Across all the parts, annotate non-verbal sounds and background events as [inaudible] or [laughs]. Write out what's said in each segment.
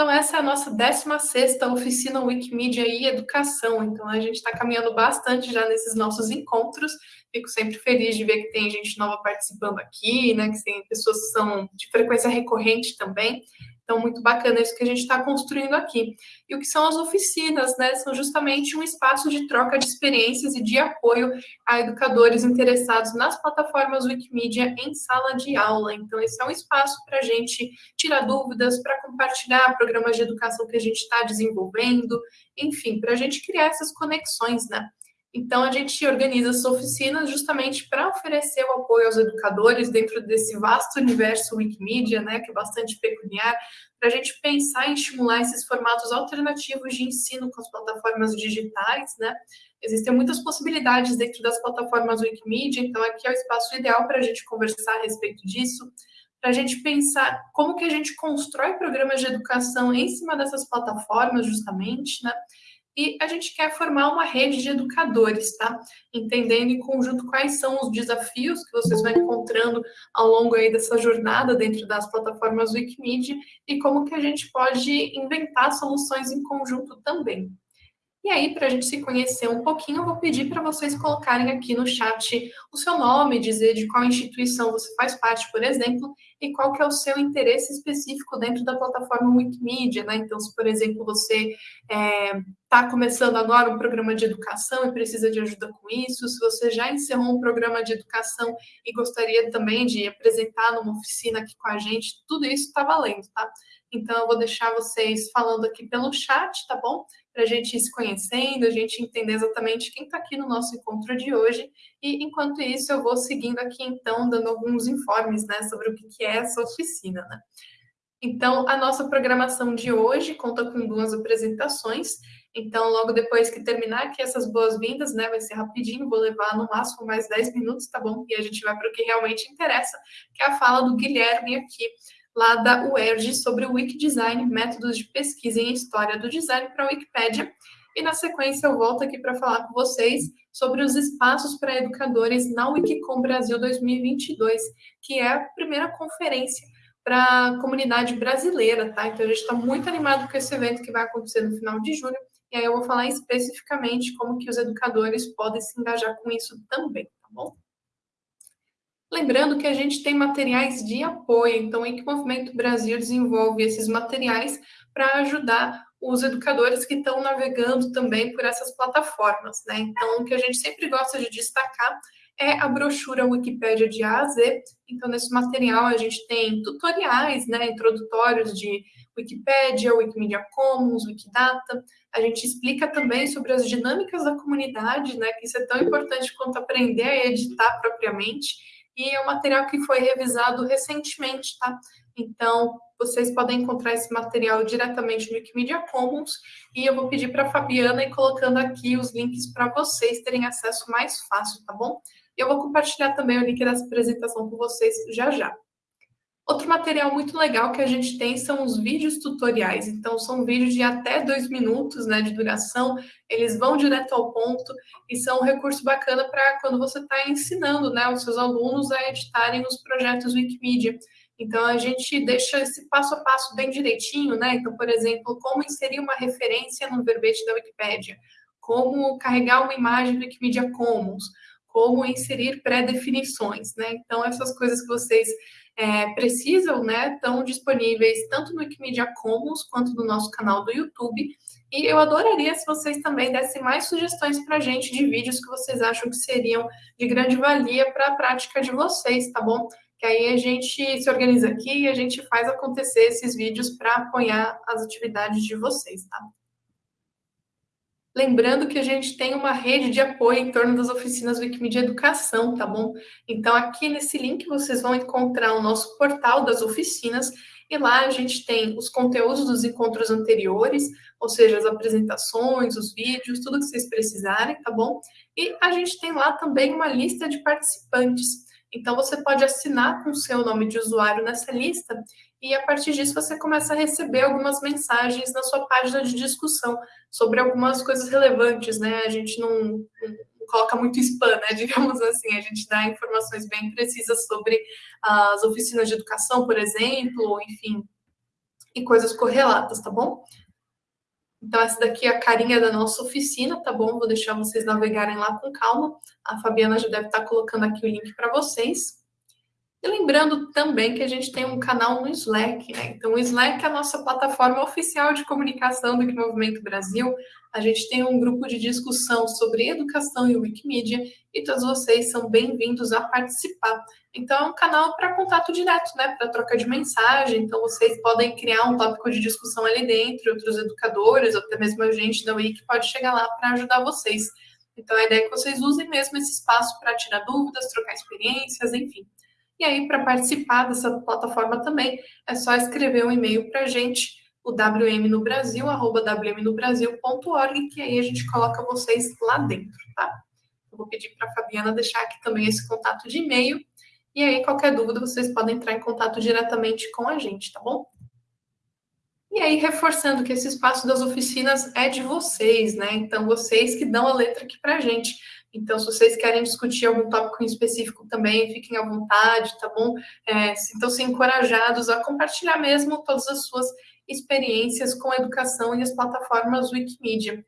Então, essa é a nossa 16 oficina Wikimedia e Educação. Então, a gente está caminhando bastante já nesses nossos encontros. Fico sempre feliz de ver que tem gente nova participando aqui, né? Que tem pessoas que são de frequência recorrente também. Então, muito bacana isso que a gente está construindo aqui. E o que são as oficinas, né? São justamente um espaço de troca de experiências e de apoio a educadores interessados nas plataformas Wikimedia em sala de aula. Então, esse é um espaço para a gente tirar dúvidas, para compartilhar programas de educação que a gente está desenvolvendo, enfim, para a gente criar essas conexões, né? Então, a gente organiza essas oficinas justamente para oferecer o apoio aos educadores dentro desse vasto universo Wikimedia, né, que é bastante peculiar, para a gente pensar em estimular esses formatos alternativos de ensino com as plataformas digitais, né? Existem muitas possibilidades dentro das plataformas Wikimedia, então aqui é o espaço ideal para a gente conversar a respeito disso, para a gente pensar como que a gente constrói programas de educação em cima dessas plataformas, justamente, né? E a gente quer formar uma rede de educadores, tá? Entendendo em conjunto quais são os desafios que vocês vão encontrando ao longo aí dessa jornada dentro das plataformas Wikimedia e como que a gente pode inventar soluções em conjunto também. E aí, para a gente se conhecer um pouquinho, eu vou pedir para vocês colocarem aqui no chat o seu nome, dizer de qual instituição você faz parte, por exemplo, e qual que é o seu interesse específico dentro da plataforma Wikimedia, né? Então, se, por exemplo, você está é, começando agora um programa de educação e precisa de ajuda com isso, se você já encerrou um programa de educação e gostaria também de apresentar numa oficina aqui com a gente, tudo isso está valendo, tá? Então, eu vou deixar vocês falando aqui pelo chat, tá bom? Para a gente ir se conhecendo, a gente entender exatamente quem está aqui no nosso encontro de hoje. E enquanto isso, eu vou seguindo aqui, então, dando alguns informes né, sobre o que é essa oficina. Né? Então, a nossa programação de hoje conta com duas apresentações. Então, logo depois que terminar aqui essas boas-vindas, né, vai ser rapidinho, vou levar no máximo mais 10 minutos, tá bom? E a gente vai para o que realmente interessa, que é a fala do Guilherme aqui, lá da UERJ sobre o Wikidesign, métodos de pesquisa em história do design para a Wikipédia. E na sequência eu volto aqui para falar com vocês sobre os espaços para educadores na Wikicom Brasil 2022, que é a primeira conferência para a comunidade brasileira, tá? Então a gente está muito animado com esse evento que vai acontecer no final de julho, e aí eu vou falar especificamente como que os educadores podem se engajar com isso também, tá bom? Lembrando que a gente tem materiais de apoio, então, em que o Movimento Brasil desenvolve esses materiais para ajudar os educadores que estão navegando também por essas plataformas, né? Então, o que a gente sempre gosta de destacar é a brochura Wikipédia de A a Z. Então, nesse material a gente tem tutoriais, né, introdutórios de Wikipédia, Wikimedia Commons, Wikidata. A gente explica também sobre as dinâmicas da comunidade, né, que isso é tão importante quanto aprender a editar propriamente e é um material que foi revisado recentemente, tá? Então, vocês podem encontrar esse material diretamente no Wikimedia Commons e eu vou pedir para a Fabiana ir colocando aqui os links para vocês terem acesso mais fácil, tá bom? E eu vou compartilhar também o link dessa apresentação com vocês já já. Outro material muito legal que a gente tem são os vídeos tutoriais. Então, são vídeos de até dois minutos né, de duração, eles vão direto ao ponto e são um recurso bacana para quando você está ensinando né, os seus alunos a editarem os projetos Wikimedia. Então, a gente deixa esse passo a passo bem direitinho, né? Então, por exemplo, como inserir uma referência no verbete da Wikipédia, como carregar uma imagem do Wikimedia Commons, como inserir pré-definições, né? Então, essas coisas que vocês é, precisam, né, estão disponíveis tanto no Wikimedia Commons quanto no nosso canal do YouTube. E eu adoraria se vocês também dessem mais sugestões para a gente de vídeos que vocês acham que seriam de grande valia para a prática de vocês, tá bom? Que aí a gente se organiza aqui e a gente faz acontecer esses vídeos para apoiar as atividades de vocês, tá? Lembrando que a gente tem uma rede de apoio em torno das oficinas Wikimedia Educação, tá bom? Então, aqui nesse link vocês vão encontrar o nosso portal das oficinas e lá a gente tem os conteúdos dos encontros anteriores, ou seja, as apresentações, os vídeos, tudo que vocês precisarem, tá bom? E a gente tem lá também uma lista de participantes. Então, você pode assinar com o seu nome de usuário nessa lista e, a partir disso, você começa a receber algumas mensagens na sua página de discussão sobre algumas coisas relevantes, né? A gente não, não coloca muito spam, né? [laughs] Digamos assim, a gente dá informações bem precisas sobre as oficinas de educação, por exemplo, enfim, e coisas correlatas, tá bom? Então, essa daqui é a carinha da nossa oficina, tá bom? Vou deixar vocês navegarem lá com calma. A Fabiana já deve estar colocando aqui o link para vocês. E lembrando também que a gente tem um canal no Slack, né? Então, o Slack é a nossa plataforma oficial de comunicação do Movimento Brasil. A gente tem um grupo de discussão sobre educação e Wikimedia e todos vocês são bem-vindos a participar. Então, é um canal para contato direto, né? Para troca de mensagem. Então, vocês podem criar um tópico de discussão ali dentro, outros educadores, ou até mesmo a gente da Wiki pode chegar lá para ajudar vocês. Então, a ideia é que vocês usem mesmo esse espaço para tirar dúvidas, trocar experiências, enfim. E aí, para participar dessa plataforma também, é só escrever um e-mail para a gente, o wmnobrasil, arroba wmnobrasil.org, que aí a gente coloca vocês lá dentro, tá? Eu vou pedir para a Fabiana deixar aqui também esse contato de e-mail, e aí qualquer dúvida vocês podem entrar em contato diretamente com a gente, tá bom? E aí, reforçando que esse espaço das oficinas é de vocês, né? Então, vocês que dão a letra aqui para a gente. Então, se vocês querem discutir algum tópico em específico também, fiquem à vontade, tá bom? É, Sintam-se encorajados a compartilhar mesmo todas as suas experiências com a educação e as plataformas Wikimedia.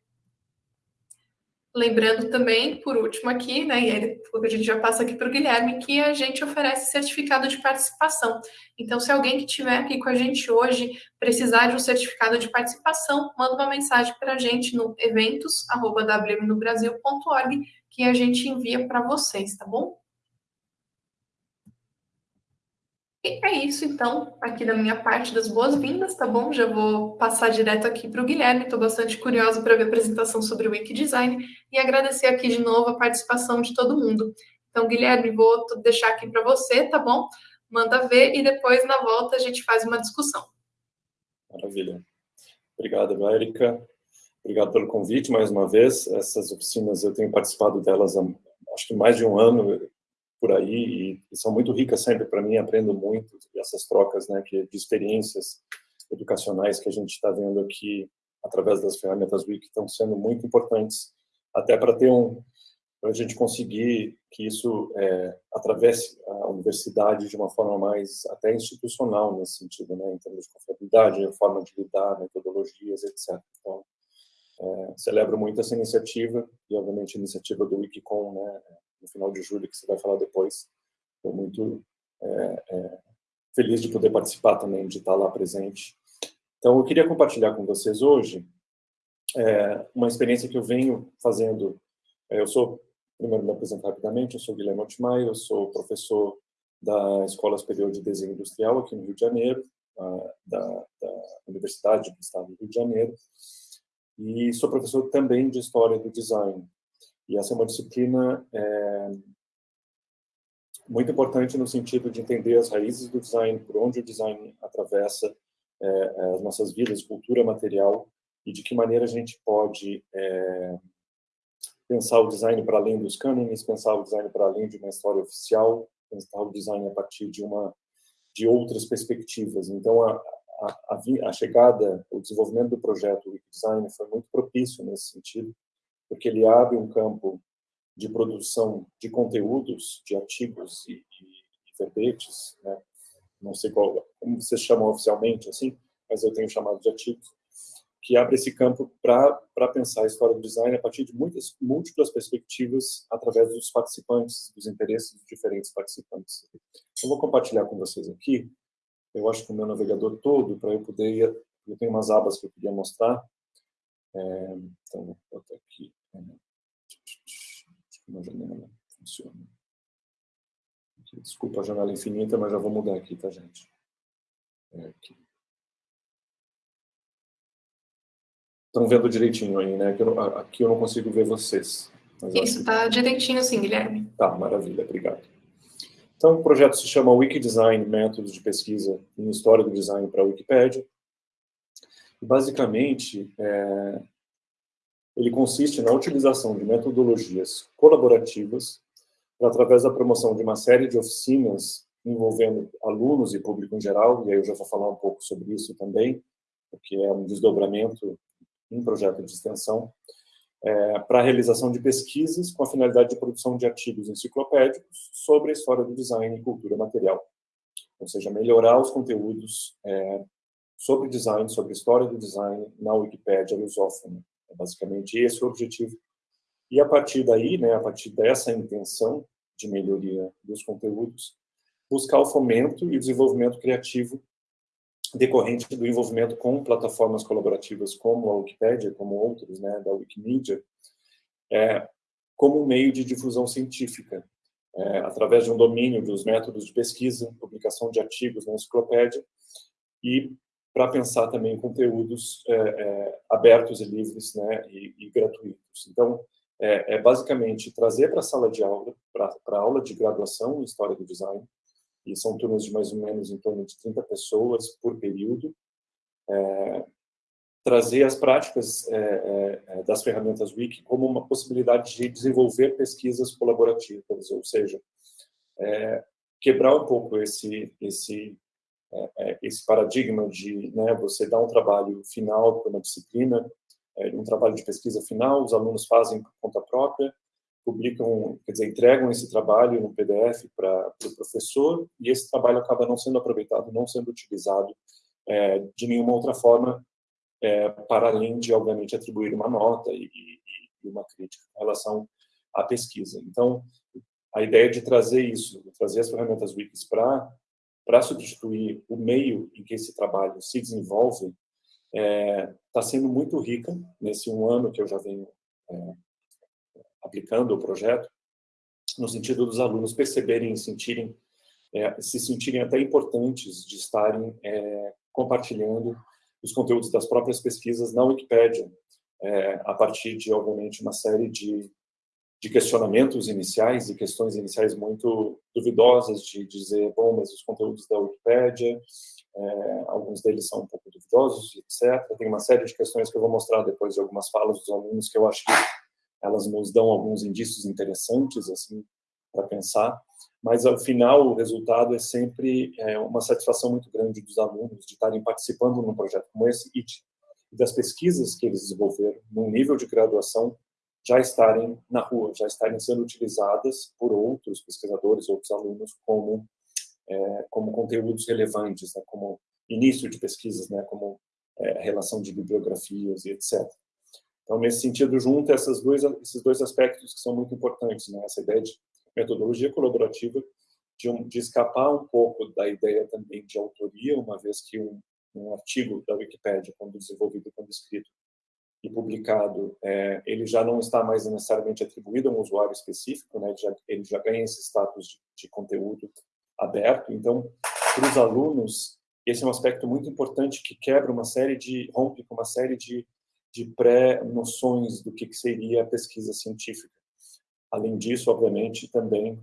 Lembrando também, por último aqui, né, e aí a gente já passa aqui para o Guilherme, que a gente oferece certificado de participação. Então, se alguém que estiver aqui com a gente hoje precisar de um certificado de participação, manda uma mensagem para a gente no eventos.wmnobrasil.org que a gente envia para vocês, tá bom? E é isso, então, aqui da minha parte das boas-vindas, tá bom? Já vou passar direto aqui para o Guilherme, estou bastante curiosa para ver a apresentação sobre o Wikidesign e agradecer aqui de novo a participação de todo mundo. Então, Guilherme, vou deixar aqui para você, tá bom? Manda ver e depois, na volta, a gente faz uma discussão. Maravilha. Obrigado, Érica. Obrigado pelo convite mais uma vez. Essas oficinas eu tenho participado delas há acho que mais de um ano por aí e, são muito ricas sempre para mim. Aprendo muito essas trocas, né, que de experiências educacionais que a gente está vendo aqui através das ferramentas Wiki estão sendo muito importantes até para ter um para a gente conseguir que isso é, atravesse a universidade de uma forma mais até institucional nesse sentido, né, em termos de confiabilidade, forma de lidar, metodologias, etc. Então, é, celebro muito essa iniciativa e, obviamente, a iniciativa do Wikicon, né, no final de julho, que você vai falar depois. Estou muito é, é, feliz de poder participar também, de estar lá presente. Então, eu queria compartilhar com vocês hoje é, uma experiência que eu venho fazendo. É, eu sou, primeiro me apresentar rapidamente, eu sou Guilherme Altmaier, eu sou professor da Escola Superior de Desenho Industrial aqui no Rio de Janeiro, da, da Universidade do Estado do Rio de Janeiro, e sou professor também de História do Design. E essa é uma disciplina é, muito importante no sentido de entender as raízes do design, por onde o design atravessa é, as nossas vidas, cultura material, e de que maneira a gente pode é, pensar o design para além dos cânones, pensar o design para além de uma história oficial, pensar o design a partir de uma de outras perspectivas. Então, a, a, a, chegada, o desenvolvimento do projeto Wikidesign foi muito propício nesse sentido, porque ele abre um campo de produção de conteúdos, de artigos e, e, verbetes, né? não sei qual, como vocês chamam oficialmente, assim, mas eu tenho chamado de artigos, que abre esse campo para pensar a história do design a partir de muitas múltiplas perspectivas através dos participantes, dos interesses dos diferentes participantes. Eu vou compartilhar com vocês aqui eu acho que o meu navegador todo, para eu poder ir, eu tenho umas abas que eu queria mostrar, é, então vou botar aqui, é, uma janela funciona. Desculpa a janela infinita, mas já vou mudar aqui, tá, gente? É aqui. Estão vendo direitinho aí, né? Aqui eu, não, aqui eu não consigo ver vocês. Isso, está direitinho sim, Guilherme. Tá, maravilha, obrigado. Então, o projeto se chama Wikidesign, Métodos de Pesquisa em História do Design para a Wikipédia. Basicamente, é, ele consiste na utilização de metodologias colaborativas para, através da promoção de uma série de oficinas envolvendo alunos e público em geral, e aí eu já vou falar um pouco sobre isso também, porque é um desdobramento em projeto de extensão, é, para a realização de pesquisas com a finalidade de produção de artigos enciclopédicos sobre a história do design e cultura material. Ou seja, melhorar os conteúdos é, sobre design, sobre história do design na Wikipédia lusófona. É basicamente esse o objetivo. E a partir daí, né, a partir dessa intenção de melhoria dos conteúdos, buscar o fomento e desenvolvimento criativo decorrente do envolvimento com plataformas colaborativas como a Wikipédia, como outros, né, da Wikimedia, é, como meio de difusão científica, é, através de um domínio dos métodos de pesquisa, publicação de artigos na enciclopédia, e para pensar também conteúdos é, é, abertos e livres né, e, e gratuitos. Então, é, é, basicamente trazer para a sala de aula, para a aula de graduação em História do Design, e são turmas de mais ou menos em torno de 30 pessoas por período, é, trazer as práticas é, é, é, das ferramentas Wiki como uma possibilidade de desenvolver pesquisas colaborativas, ou seja, é, quebrar um pouco esse esse é, esse paradigma de né, você dar um trabalho final para uma disciplina, um trabalho de pesquisa final, os alunos fazem por conta própria, publicam, quer dizer, entregam esse trabalho no PDF para o pro professor e esse trabalho acaba não sendo aproveitado, não sendo utilizado é, de nenhuma outra forma, é, para além de, obviamente, atribuir uma nota e, e, uma crítica em relação à pesquisa. Então, a ideia de trazer isso, de trazer as ferramentas Wikis para para substituir o meio em que esse trabalho se desenvolve, está é, tá sendo muito rica nesse um ano que eu já venho é, aplicando o projeto, no sentido dos alunos perceberem e sentirem, é, se sentirem até importantes de estarem é, compartilhando os conteúdos das próprias pesquisas na Wikipédia, é, a partir de, obviamente, uma série de, de questionamentos iniciais e questões iniciais muito duvidosas de dizer, bom, mas os conteúdos da Wikipédia, é, alguns deles são um pouco duvidosos, etc. Tem uma série de questões que eu vou mostrar depois de algumas falas dos alunos que eu acho que elas nos dão alguns indícios interessantes assim para pensar, mas ao final o resultado é sempre é, uma satisfação muito grande dos alunos de estarem participando num projeto como esse e de, das pesquisas que eles desenvolveram num nível de graduação já estarem na rua, já estarem sendo utilizadas por outros pesquisadores, outros alunos como é, como conteúdos relevantes, né, como início de pesquisas, né, como é, relação de bibliografias e etc. Então, nesse sentido, junta essas dois, esses dois aspectos que são muito importantes, né? essa ideia de metodologia colaborativa, de, um, de escapar um pouco da ideia também de autoria, uma vez que um, um artigo da Wikipédia, quando desenvolvido, quando escrito e publicado, é, ele já não está mais necessariamente atribuído a um usuário específico, né? ele, já, ele já ganha esse status de, de conteúdo aberto. Então, para os alunos, esse é um aspecto muito importante que quebra uma série de, rompe com uma série de de pré-noções do que seria a pesquisa científica. Além disso, obviamente, também,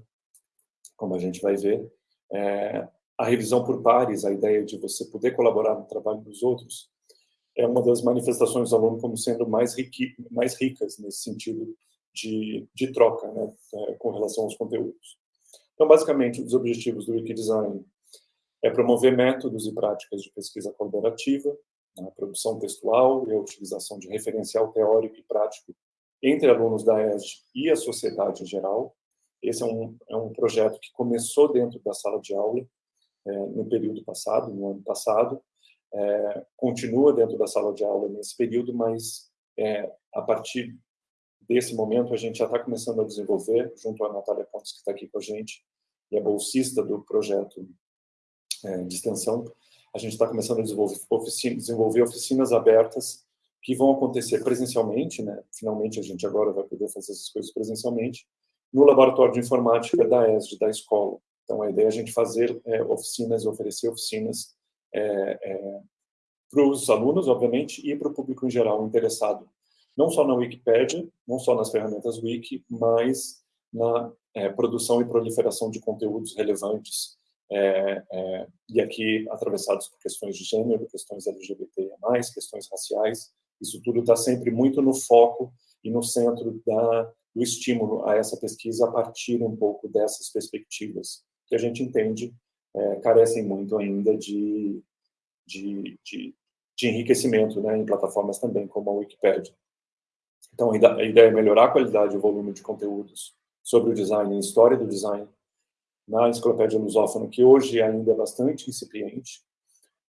como a gente vai ver, é, a revisão por pares, a ideia de você poder colaborar no trabalho dos outros, é uma das manifestações do aluno como sendo mais, mais ricas nesse sentido de, de troca né, é, com relação aos conteúdos. Então, basicamente, os objetivos do Wikidesign é promover métodos e práticas de pesquisa colaborativa, a produção textual e a utilização de referencial teórico e prático entre alunos da ESG e a sociedade em geral. Esse é um, é um projeto que começou dentro da sala de aula é, no período passado, no ano passado, é, continua dentro da sala de aula nesse período, mas é, a partir desse momento a gente já está começando a desenvolver, junto à Natália Pontes, que está aqui com a gente, e é bolsista do projeto é, de extensão, a gente está começando a desenvolver, desenvolver oficinas abertas que vão acontecer presencialmente, né? Finalmente a gente agora vai poder fazer essas coisas presencialmente no laboratório de informática da ESD, da escola. Então a ideia é a gente fazer é, oficinas, oferecer oficinas é, é, para os alunos, obviamente, e para o público em geral interessado, não só na Wikipédia, não só nas ferramentas Wiki, mas na é, produção e proliferação de conteúdos relevantes é, é, e aqui atravessados por questões de gênero, questões LGBT+, questões raciais, isso tudo está sempre muito no foco e no centro da, do estímulo a essa pesquisa a partir um pouco dessas perspectivas, que a gente entende é, carecem muito ainda de, de, de, de enriquecimento né, em plataformas também como a Wikipedia. Então, a ideia é melhorar a qualidade e o volume de conteúdos sobre o design e história do design na enciclopédia lusófona, que hoje ainda é bastante incipiente,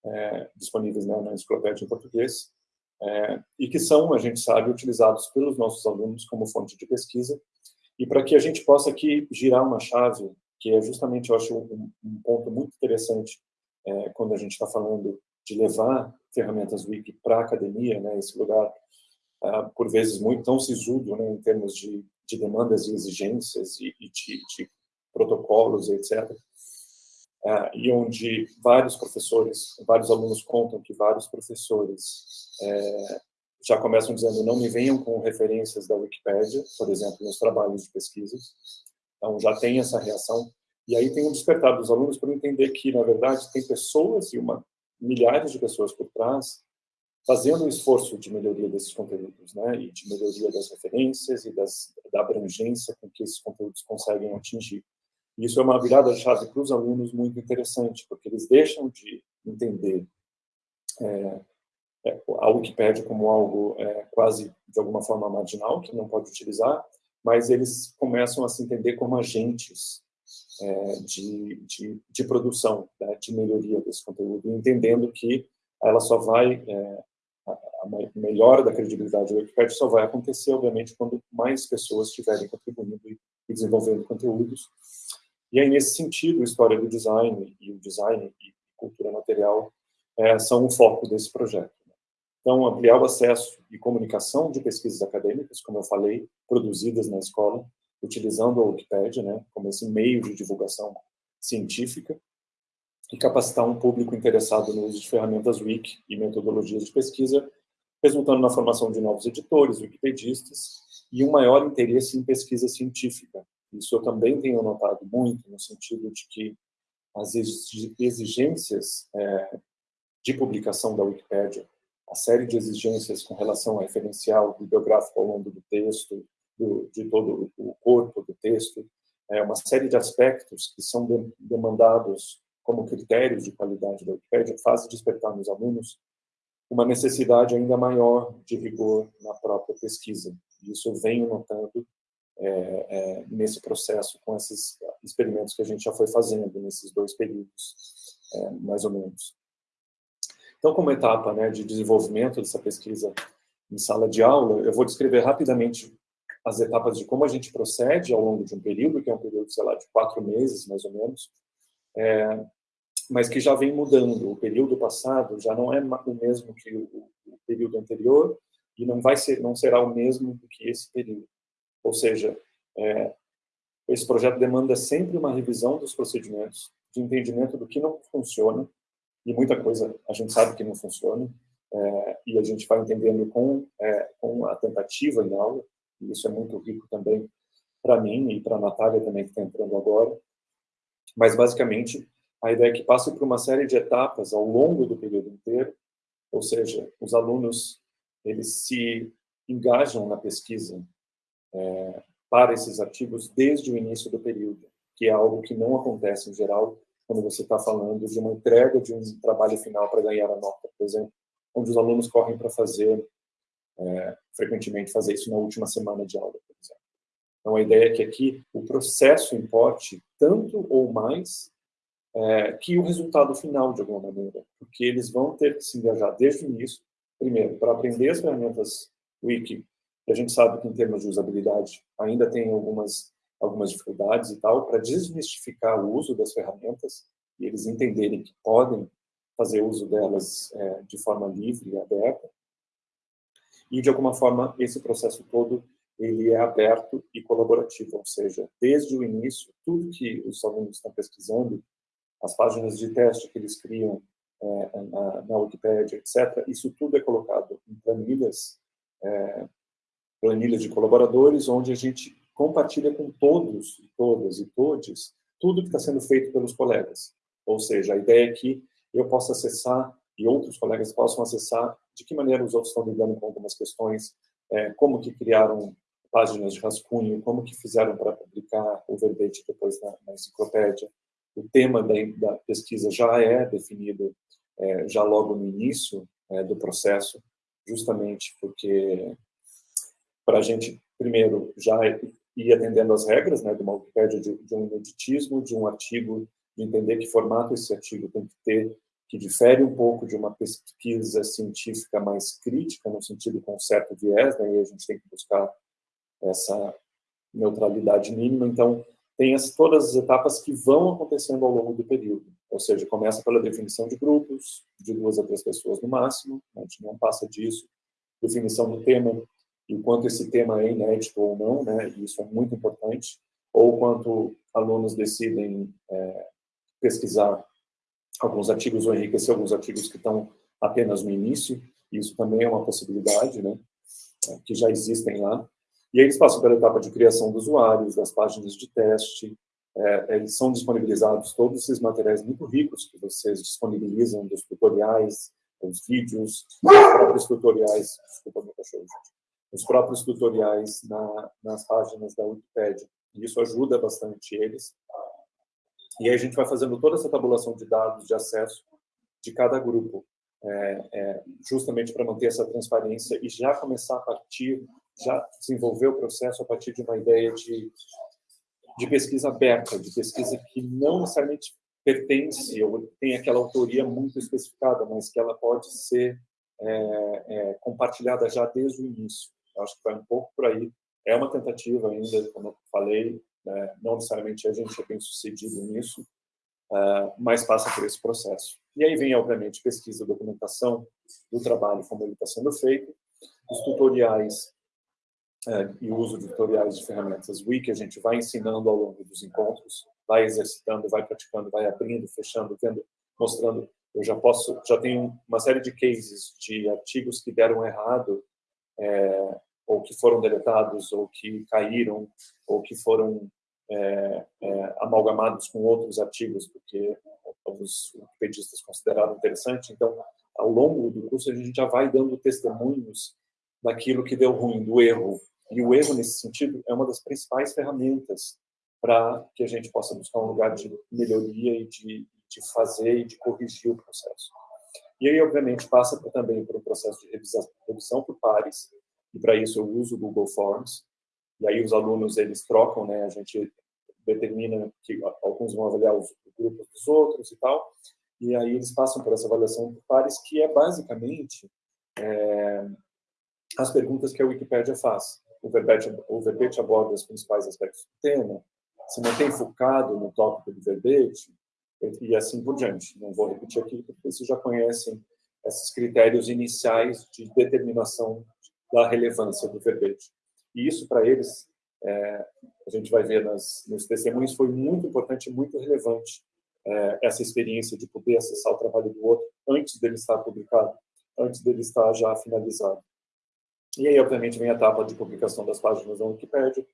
é, disponíveis né, na enciclopédia em português, é, e que são, a gente sabe, utilizados pelos nossos alunos como fonte de pesquisa, e para que a gente possa aqui girar uma chave, que é justamente, eu acho, um, um ponto muito interessante é, quando a gente está falando de levar ferramentas wiki para a academia, né, esse lugar, uh, por vezes, muito tão sisudo né, em termos de, de demandas e exigências e, e de, de, protocolos, etc., uh, e onde vários professores, vários alunos contam que vários professores é, já começam dizendo não me venham com referências da Wikipédia, por exemplo, nos trabalhos de pesquisa. Então, já tem essa reação. E aí tem um despertar dos alunos para entender que, na verdade, tem pessoas e uma milhares de pessoas por trás fazendo um esforço de melhoria desses conteúdos, né, e de melhoria das referências e das, da abrangência com que esses conteúdos conseguem atingir. Isso é uma virada de chave para os alunos muito interessante, porque eles deixam de entender é, é, a Wikipédia como algo é, quase, de alguma forma, marginal, que não pode utilizar, mas eles começam a se entender como agentes é, de, de, de, produção, né, de melhoria desse conteúdo, entendendo que ela só vai, é, a, a melhora da credibilidade do Wikipedia só vai acontecer, obviamente, quando mais pessoas estiverem contribuindo e, e desenvolvendo conteúdos e aí, nesse sentido, a história do design e o design e cultura material é, são o foco desse projeto. Né? Então, ampliar o acesso e comunicação de pesquisas acadêmicas, como eu falei, produzidas na escola, utilizando a Wikipédia né, como esse meio de divulgação científica, e capacitar um público interessado no uso de ferramentas Wiki e metodologias de pesquisa, resultando na formação de novos editores, wikipedistas, e um maior interesse em pesquisa científica, isso eu também tenho notado muito, no sentido de que as exigências é, de publicação da Wikipédia, a série de exigências com relação ao referencial bibliográfico ao longo do texto, do, de todo o corpo do texto, é uma série de aspectos que são de, demandados como critérios de qualidade da Wikipédia, faz despertar nos alunos uma necessidade ainda maior de rigor na própria pesquisa. Isso eu venho notando é, é, nesse processo, com esses experimentos que a gente já foi fazendo nesses dois períodos, é, mais ou menos. Então, como etapa né, de desenvolvimento dessa pesquisa em sala de aula, eu vou descrever rapidamente as etapas de como a gente procede ao longo de um período, que é um período, sei lá, de quatro meses, mais ou menos, é, mas que já vem mudando. O período passado já não é o mesmo que o, o período anterior e não vai ser, não será o mesmo que esse período. Ou seja, é, esse projeto demanda sempre uma revisão dos procedimentos, de entendimento do que não funciona, e muita coisa a gente sabe que não funciona, é, e a gente vai entendendo com, é, com a tentativa em aula, e isso é muito rico também para mim e para a Natália também, que está entrando agora. Mas, basicamente, a ideia é que passe por uma série de etapas ao longo do período inteiro, ou seja, os alunos eles se engajam na pesquisa é, para esses artigos desde o início do período, que é algo que não acontece em geral quando você está falando de uma entrega de um trabalho final para ganhar a nota, por exemplo, onde os alunos correm para fazer, é, frequentemente fazer isso na última semana de aula, por exemplo. Então, a ideia é que aqui o processo importe tanto ou mais é, que o resultado final, de alguma maneira, porque eles vão ter que se engajar desde o início, primeiro, para aprender as ferramentas Wiki a gente sabe que em termos de usabilidade ainda tem algumas algumas dificuldades e tal, para desmistificar o uso das ferramentas e eles entenderem que podem fazer uso delas é, de forma livre e aberta. E, de alguma forma, esse processo todo ele é aberto e colaborativo, ou seja, desde o início, tudo que os alunos estão pesquisando, as páginas de teste que eles criam é, na, na Wikipedia, etc., isso tudo é colocado em planilhas é, planilhas de colaboradores, onde a gente compartilha com todos todas e todes tudo que está sendo feito pelos colegas. Ou seja, a ideia é que eu possa acessar e outros colegas possam acessar de que maneira os outros estão lidando com algumas questões, é, como que criaram páginas de rascunho, como que fizeram para publicar o verbete depois na, na enciclopédia. O tema da, da, pesquisa já é definido é, já logo no início é, do processo, justamente porque para a gente, primeiro, já ir atendendo as regras né, de uma Wikipédia de, de um ineditismo, de um artigo, de entender que formato esse artigo tem que ter, que difere um pouco de uma pesquisa científica mais crítica, no sentido com certo viés, né, e a gente tem que buscar essa neutralidade mínima. Então, tem as, todas as etapas que vão acontecendo ao longo do período. Ou seja, começa pela definição de grupos, de duas a três pessoas no máximo, a gente não passa disso, definição do tema, e quanto esse tema é inédito ou não, né, e isso é muito importante, ou quanto alunos decidem é, pesquisar alguns artigos ou enriquecer alguns artigos que estão apenas no início, isso também é uma possibilidade, né, que já existem lá. E aí eles passam pela etapa de criação dos usuários, das páginas de teste, é, eles são disponibilizados todos esses materiais muito ricos que vocês disponibilizam, dos tutoriais, os vídeos, os próprios tutoriais, desculpa meu cachorro, os próprios tutoriais na, nas páginas da Wikipedia. E isso ajuda bastante eles. E aí a gente vai fazendo toda essa tabulação de dados de acesso de cada grupo, é, é, justamente para manter essa transparência e já começar a partir, já desenvolver o processo a partir de uma ideia de, de pesquisa aberta, de pesquisa que não necessariamente pertence ou tem aquela autoria muito especificada, mas que ela pode ser é, é compartilhada já desde o início. Acho que vai um pouco por aí. É uma tentativa ainda, como eu falei, né? não necessariamente a gente é bem sucedido nisso, uh, mas passa por esse processo. E aí vem, obviamente, pesquisa, documentação do trabalho, como ele está sendo feito, os tutoriais uh, e o uso de tutoriais de ferramentas Wiki, a gente vai ensinando ao longo dos encontros, vai exercitando, vai praticando, vai abrindo, fechando, vendo, mostrando. Eu já posso, já tenho uma série de cases de artigos que deram errado é, ou que foram deletados, ou que caíram, ou que foram é, é, amalgamados com outros artigos, porque os wikipedistas consideraram interessante. Então, ao longo do curso, a gente já vai dando testemunhos daquilo que deu ruim, do erro. E o erro, nesse sentido, é uma das principais ferramentas para que a gente possa buscar um lugar de melhoria e de, de fazer e de corrigir o processo. E aí, obviamente, passa também por um processo de revisão, revisão por pares, e para isso eu uso o Google Forms. E aí os alunos eles trocam, né? A gente determina que alguns vão avaliar os grupos dos outros e tal. E aí eles passam por essa avaliação por pares, que é basicamente é, as perguntas que a Wikipédia faz. O verbete, o verbete aborda os principais aspectos do tema, se mantém focado no tópico do verbete, e assim por diante. Não vou repetir aqui, porque vocês já conhecem esses critérios iniciais de determinação da relevância do verbete. E isso, para eles, é, a gente vai ver nas, nos testemunhos, foi muito importante, muito relevante é, essa experiência de poder acessar o trabalho do outro antes dele estar publicado, antes dele estar já finalizado. E aí, obviamente, vem a etapa de publicação das páginas da Wikipedia.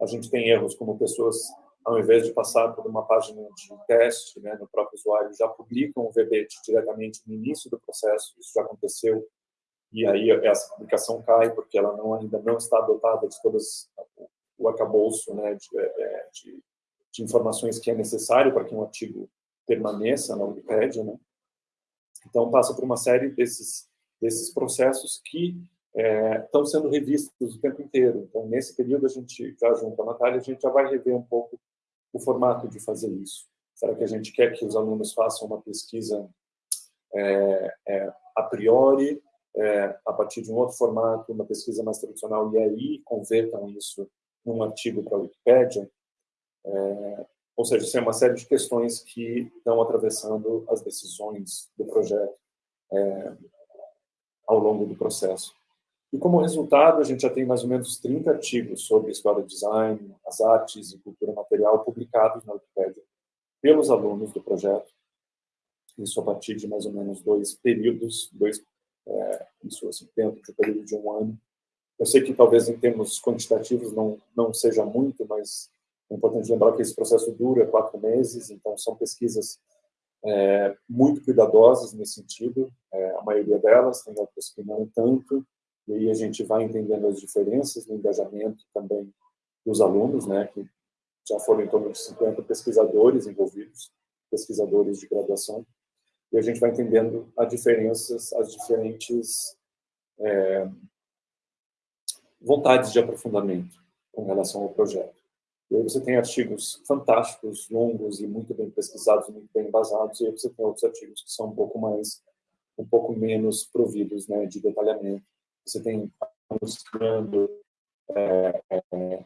A gente tem erros como pessoas, ao invés de passar por uma página de teste né, no próprio usuário, já publicam o verbete diretamente no início do processo. Isso já aconteceu e aí essa publicação cai porque ela não, ainda não está dotada de todas o arcabouço né, de, é, é, de, de, informações que é necessário para que um artigo permaneça na Wikipédia. Né? Então, passa por uma série desses, desses processos que é, estão sendo revistos o tempo inteiro. Então, nesse período, a gente, já junto a Natália, a gente já vai rever um pouco o formato de fazer isso. Será que a gente quer que os alunos façam uma pesquisa é, é, a priori é, a partir de um outro formato, uma pesquisa mais tradicional, e aí convertam isso num artigo para a Wikipédia. É, ou seja, isso é uma série de questões que estão atravessando as decisões do projeto é, ao longo do processo. E como resultado, a gente já tem mais ou menos 30 artigos sobre história do design, as artes e cultura material publicados na Wikipédia pelos alunos do projeto. Isso a partir de mais ou menos dois períodos, dois é, isso assim, dentro de um período de um ano. Eu sei que talvez em termos quantitativos não, não seja muito, mas é importante lembrar que esse processo dura quatro meses, então são pesquisas é, muito cuidadosas nesse sentido, é, a maioria delas, tem outras que não tanto, e aí a gente vai entendendo as diferenças no engajamento também dos alunos, né, que já foram em torno de 50 pesquisadores envolvidos, pesquisadores de graduação, e a gente vai entendendo as diferenças, as diferentes é, vontades de aprofundamento com relação ao projeto. E aí você tem artigos fantásticos, longos e muito bem pesquisados, muito bem embasados, e aí você tem outros artigos que são um pouco mais, um pouco menos providos né, de detalhamento. Você tem mostrando, é, é,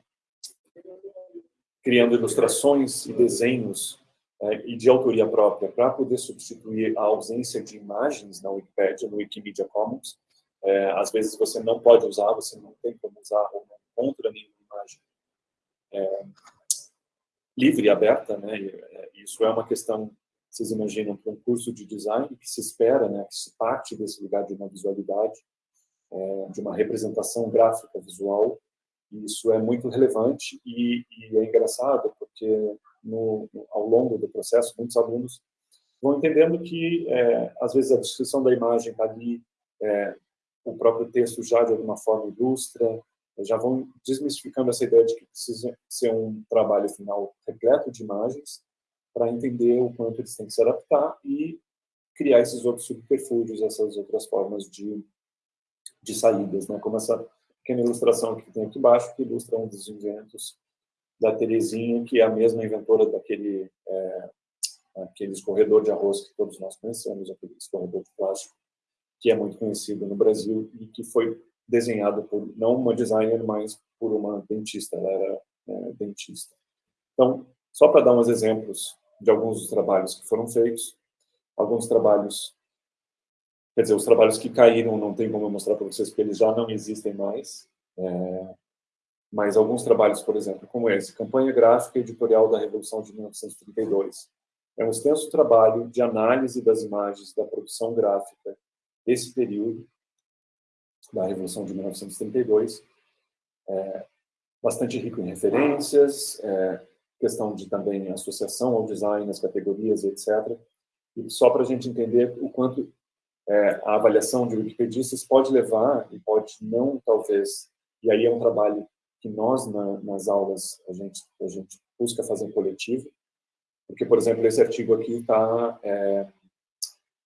criando ilustrações e desenhos é, e de autoria própria para poder substituir a ausência de imagens na Wikipedia, no Wikimedia Commons. É, às vezes você não pode usar, você não tem como usar ou não encontra nenhuma imagem é, livre e aberta, né? E, é, isso é uma questão, vocês imaginam, para um curso de design que se espera, né? Que se parte desse lugar de uma visualidade, é, de uma representação gráfica visual. E isso é muito relevante e, e é engraçado porque no, ao longo do processo muitos alunos vão entendendo que é, às vezes a descrição da imagem está ali, é, o próprio texto já de alguma forma ilustra, já vão desmistificando essa ideia de que precisa ser um trabalho final repleto de imagens para entender o quanto eles têm que se adaptar e criar esses outros subterfúgios, essas outras formas de, de saídas, né? como essa pequena ilustração que tem aqui embaixo, que ilustra um dos inventos da Terezinha, que é a mesma inventora daquele é, aquele escorredor de arroz que todos nós conhecemos, aquele escorredor de plástico, que é muito conhecido no Brasil e que foi desenhado por não uma designer, mas por uma dentista. Ela era é, dentista. Então, só para dar uns exemplos de alguns dos trabalhos que foram feitos, alguns trabalhos, quer dizer, os trabalhos que caíram não tem como eu mostrar para vocês porque eles já não existem mais, é, mas alguns trabalhos, por exemplo, como esse, Campanha Gráfica Editorial da Revolução de 1932. É um extenso trabalho de análise das imagens da produção gráfica desse período, da Revolução de 1932, é, bastante rico em referências, é, questão de também associação ao design, as categorias, etc. E só para a gente entender o quanto é, a avaliação de wikipedistas pode levar e pode não, talvez, e aí é um trabalho que nós, na, nas aulas, a gente, a gente busca fazer coletivo, porque, por exemplo, esse artigo aqui está é,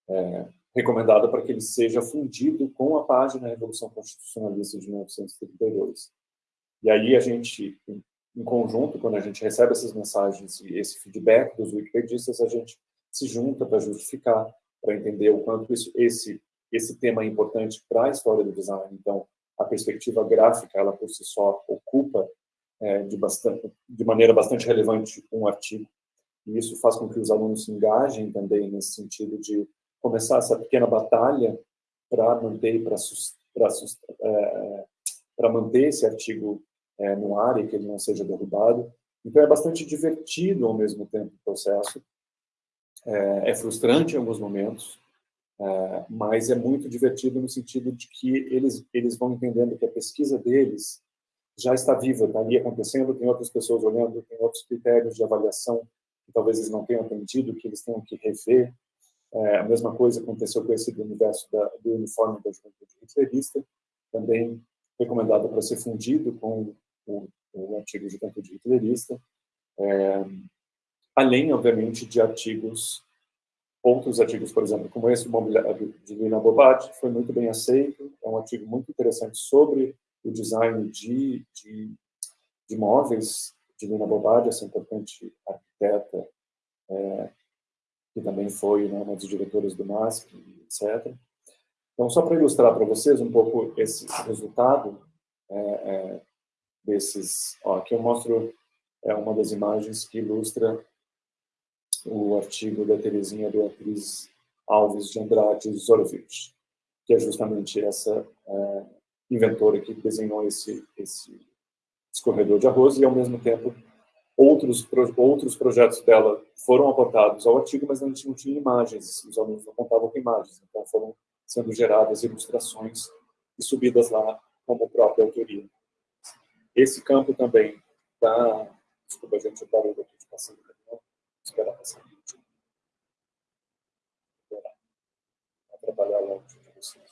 é, recomendado para que ele seja fundido com a página Revolução Constitucionalista de 1932. E aí a gente, em conjunto, quando a gente recebe essas mensagens e esse feedback dos wikipedistas, a gente se junta para justificar, para entender o quanto isso, esse, esse tema é importante para a história do design. Então, a perspectiva gráfica, ela por si só ocupa é, de, bastante, de maneira bastante relevante um artigo. E isso faz com que os alunos se engajem também nesse sentido de começar essa pequena batalha para manter para é, para manter esse artigo é, no ar e que ele não seja derrubado. Então é bastante divertido ao mesmo tempo o processo. É, é frustrante em alguns momentos, é, mas é muito divertido no sentido de que eles eles vão entendendo que a pesquisa deles já está viva, está ali acontecendo, tem outras pessoas olhando, tem outros critérios de avaliação que talvez eles não tenham atendido, que eles tenham que rever. É, a mesma coisa aconteceu com esse do universo da, do uniforme da juventude hitlerista, também recomendado para ser fundido com o, o artigo Juventude Hitlerista, é, além, obviamente, de artigos, outros artigos, por exemplo, como esse de Lina Bobat, que foi muito bem aceito, é um artigo muito interessante sobre o design de, de, de móveis de Lina Bobat, essa importante arquiteta é, que também foi né, uma das diretoras do MASP, etc. Então, só para ilustrar para vocês um pouco esse resultado é, é, desses... Ó, aqui eu mostro é, uma das imagens que ilustra o artigo da Terezinha Beatriz Alves de Andrade Zorovich, que é justamente essa é, inventora que desenhou esse, esse escorredor de arroz e, ao mesmo tempo, Outros, outros projetos dela foram apontados ao artigo, mas a gente não tinha imagens, os alunos não contavam com imagens, então foram sendo geradas ilustrações e subidas lá como própria autoria. Esse campo também está... Desculpa, gente, o aqui de passando. Esperar passar. Vou trabalhar longe de vocês.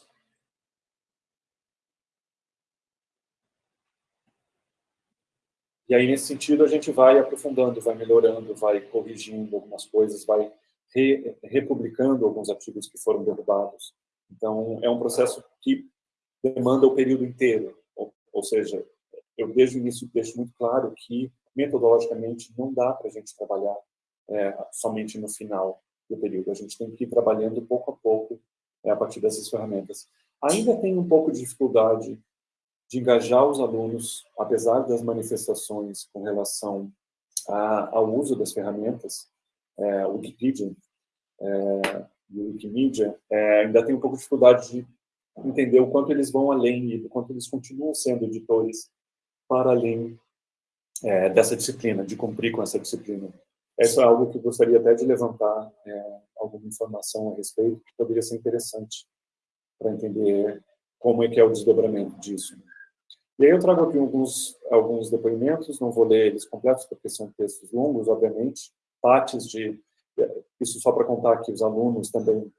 E aí, nesse sentido, a gente vai aprofundando, vai melhorando, vai corrigindo algumas coisas, vai re, republicando alguns artigos que foram derrubados. Então, é um processo que demanda o período inteiro. Ou, ou seja, eu desde o início deixo muito claro que metodologicamente, não dá para a gente trabalhar é, somente no final do período. A gente tem que ir trabalhando pouco a pouco é, a partir dessas ferramentas. Ainda tem um pouco de dificuldade de engajar os alunos, apesar das manifestações com relação a, ao uso das ferramentas, é, Wikipedia é, e Wikimedia, é, ainda tem um pouco de dificuldade de entender o quanto eles vão além e o quanto eles continuam sendo editores para além é, dessa disciplina, de cumprir com essa disciplina. Isso é algo que eu gostaria até de levantar é, alguma informação a respeito, que poderia ser interessante para entender como é que é o desdobramento disso. E aí eu trago aqui alguns, alguns depoimentos, não vou ler eles completos, porque são textos longos, obviamente, partes de... Isso só para contar que os alunos também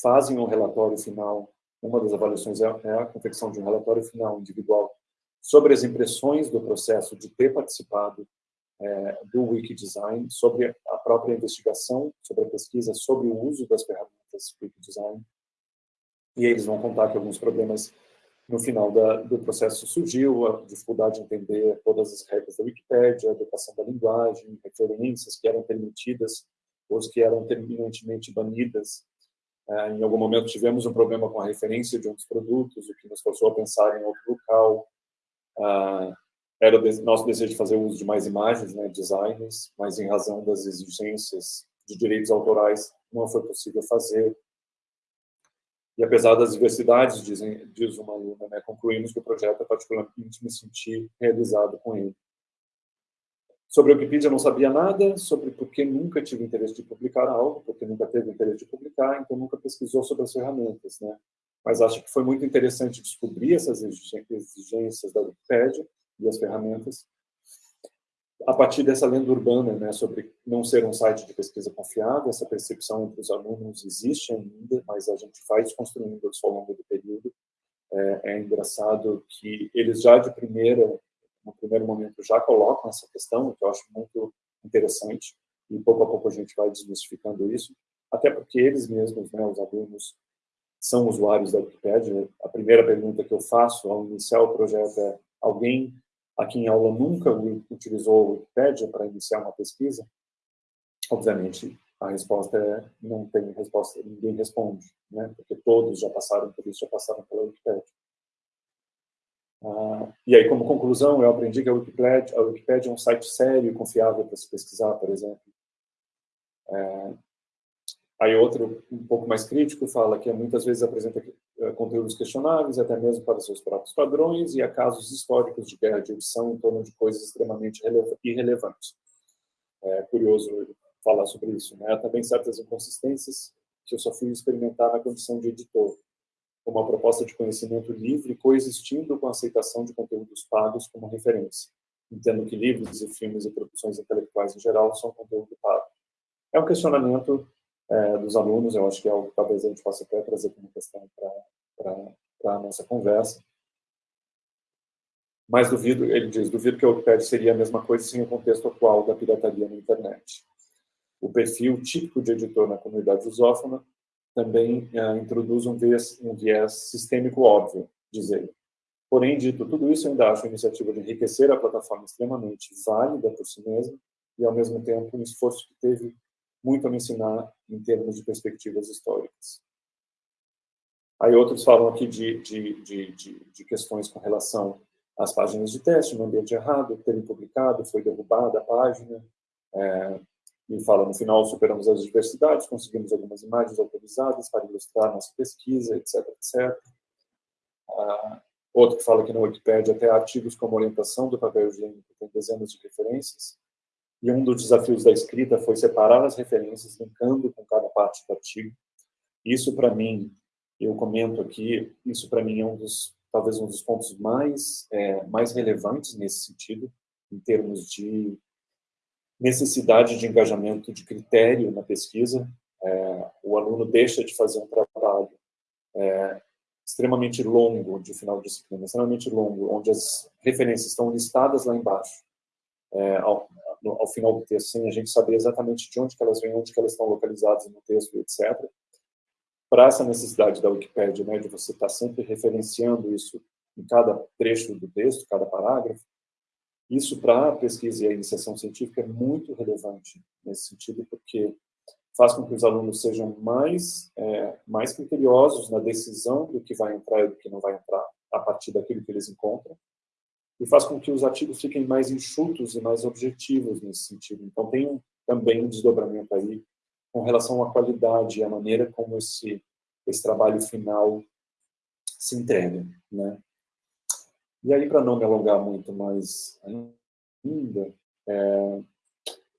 fazem um relatório final, uma das avaliações é, é a confecção de um relatório final individual sobre as impressões do processo de ter participado é, do Wikidesign, sobre a própria investigação, sobre a pesquisa, sobre o uso das ferramentas Wikidesign. E eles vão contar que alguns problemas no final da, do processo surgiu, a dificuldade de entender todas as regras da Wikipédia, a educação da linguagem, referências que eram permitidas, ou que eram terminantemente banidas. É, em algum momento tivemos um problema com a referência de um dos produtos, o que nos forçou a pensar em outro local. Ah, era nosso desejo de fazer uso de mais imagens, né, designs, mas em razão das exigências de direitos autorais não foi possível fazer. E apesar das diversidades, dizem, diz uma aluna, né, concluímos que o projeto é particularmente me sentir realizado com ele. Sobre a Wikipedia não sabia nada, sobre porque nunca tive interesse de publicar algo, porque nunca teve interesse de publicar, então nunca pesquisou sobre as ferramentas, né? Mas acho que foi muito interessante descobrir essas exigências da Wikipedia e as ferramentas a partir dessa lenda urbana, né, sobre não ser um site de pesquisa confiável, essa percepção entre os alunos existe ainda, mas a gente vai desconstruindo isso ao longo do período. É, é engraçado que eles já de primeira, no primeiro momento, já colocam essa questão, que eu acho muito interessante, e pouco a pouco a gente vai desmistificando isso, até porque eles mesmos, né, os alunos, são usuários da Wikipedia. A primeira pergunta que eu faço ao iniciar o projeto é: alguém aqui em aula nunca utilizou o Wikipedia para iniciar uma pesquisa? Obviamente, a resposta é não tem resposta, ninguém responde, né? Porque todos já passaram por isso, já passaram pela Wikipedia. Ah, e aí, como conclusão, eu aprendi que a Wikipedia, a Wikipedia é um site sério e confiável para se pesquisar, por exemplo. É, Aí outro, um pouco mais crítico, fala que muitas vezes apresenta conteúdos questionáveis, até mesmo para seus próprios padrões, e há casos históricos de guerra de edição em torno de coisas extremamente irrelevantes. É curioso falar sobre isso. Né? Há também certas inconsistências que eu só fui experimentar na condição de editor, como a proposta de conhecimento livre coexistindo com a aceitação de conteúdos pagos como referência. Entendo que livros e filmes e produções intelectuais em geral são conteúdo pago. É um questionamento é, dos alunos, eu acho que é algo que talvez a gente possa até trazer como questão para a nossa conversa. Mas duvido, ele diz, duvido que o Wikipedia seria a mesma coisa sem o contexto atual da pirataria na internet. O perfil típico de editor na comunidade lusófona também é, introduz um viés, um viés sistêmico óbvio, diz ele. Porém, dito tudo isso, eu ainda acho a iniciativa de enriquecer a plataforma extremamente válida por si mesma e, ao mesmo tempo, um esforço que teve muito a me ensinar em termos de perspectivas históricas. Aí outros falam aqui de, de, de, de, questões com relação às páginas de teste, no ambiente errado, terem publicado, foi derrubada a página, é, e fala, no final, superamos as diversidades, conseguimos algumas imagens autorizadas para ilustrar nossa pesquisa, etc, etc. Ah, outro que fala que na Wikipedia até artigos como orientação do papel higiênico tem dezenas de referências, e um dos desafios da escrita foi separar as referências, linkando com cada parte do artigo. Isso, para mim, eu comento aqui, isso para mim é um dos, talvez um dos pontos mais, é, mais relevantes nesse sentido, em termos de necessidade de engajamento de critério na pesquisa. É, o aluno deixa de fazer um trabalho é, extremamente longo de final de disciplina, extremamente longo, onde as referências estão listadas lá embaixo, é, no, ao final do texto, sem a gente saber exatamente de onde elas vêm, onde elas estão localizadas no texto, etc. Para essa necessidade da Wikipédia, né, de você estar sempre referenciando isso em cada trecho do texto, cada parágrafo, Isso, para a pesquisa e a iniciação científica, é muito relevante nesse sentido, porque faz com que os alunos sejam mais, é, mais criteriosos na decisão do que vai entrar e do que não vai entrar, a partir daquilo que eles encontram, e faz com que os artigos fiquem mais enxutos e mais objetivos nesse sentido. Então, tem um, também um desdobramento aí com relação à qualidade e à maneira como esse, esse trabalho final se entrega. Né? E aí, para não me alongar muito mais ainda, é,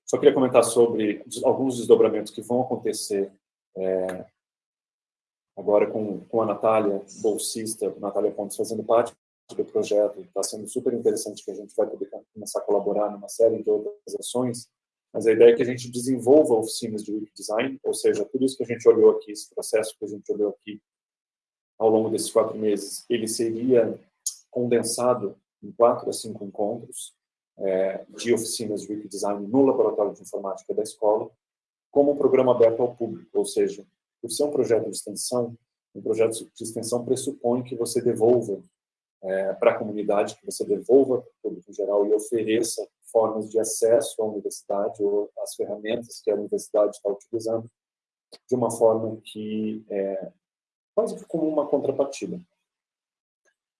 só queria comentar sobre alguns desdobramentos que vão acontecer é, agora com, com a Natália, bolsista, Natália Pontes, fazendo parte do projeto. Está sendo super interessante que a gente vai poder começar a colaborar numa série de outras ações. Mas a ideia é que a gente desenvolva oficinas de web design, ou seja, tudo isso que a gente olhou aqui, esse processo que a gente olhou aqui ao longo desses quatro meses, ele seria condensado em quatro a cinco encontros é, de oficinas de web design no laboratório de informática da escola, como um programa aberto ao público, ou seja, por ser um projeto de extensão, um projeto de extensão pressupõe que você devolva é, para a comunidade, que você devolva para o público em geral e ofereça formas de acesso à universidade ou as ferramentas que a universidade está utilizando de uma forma que é quase que como uma contrapartida.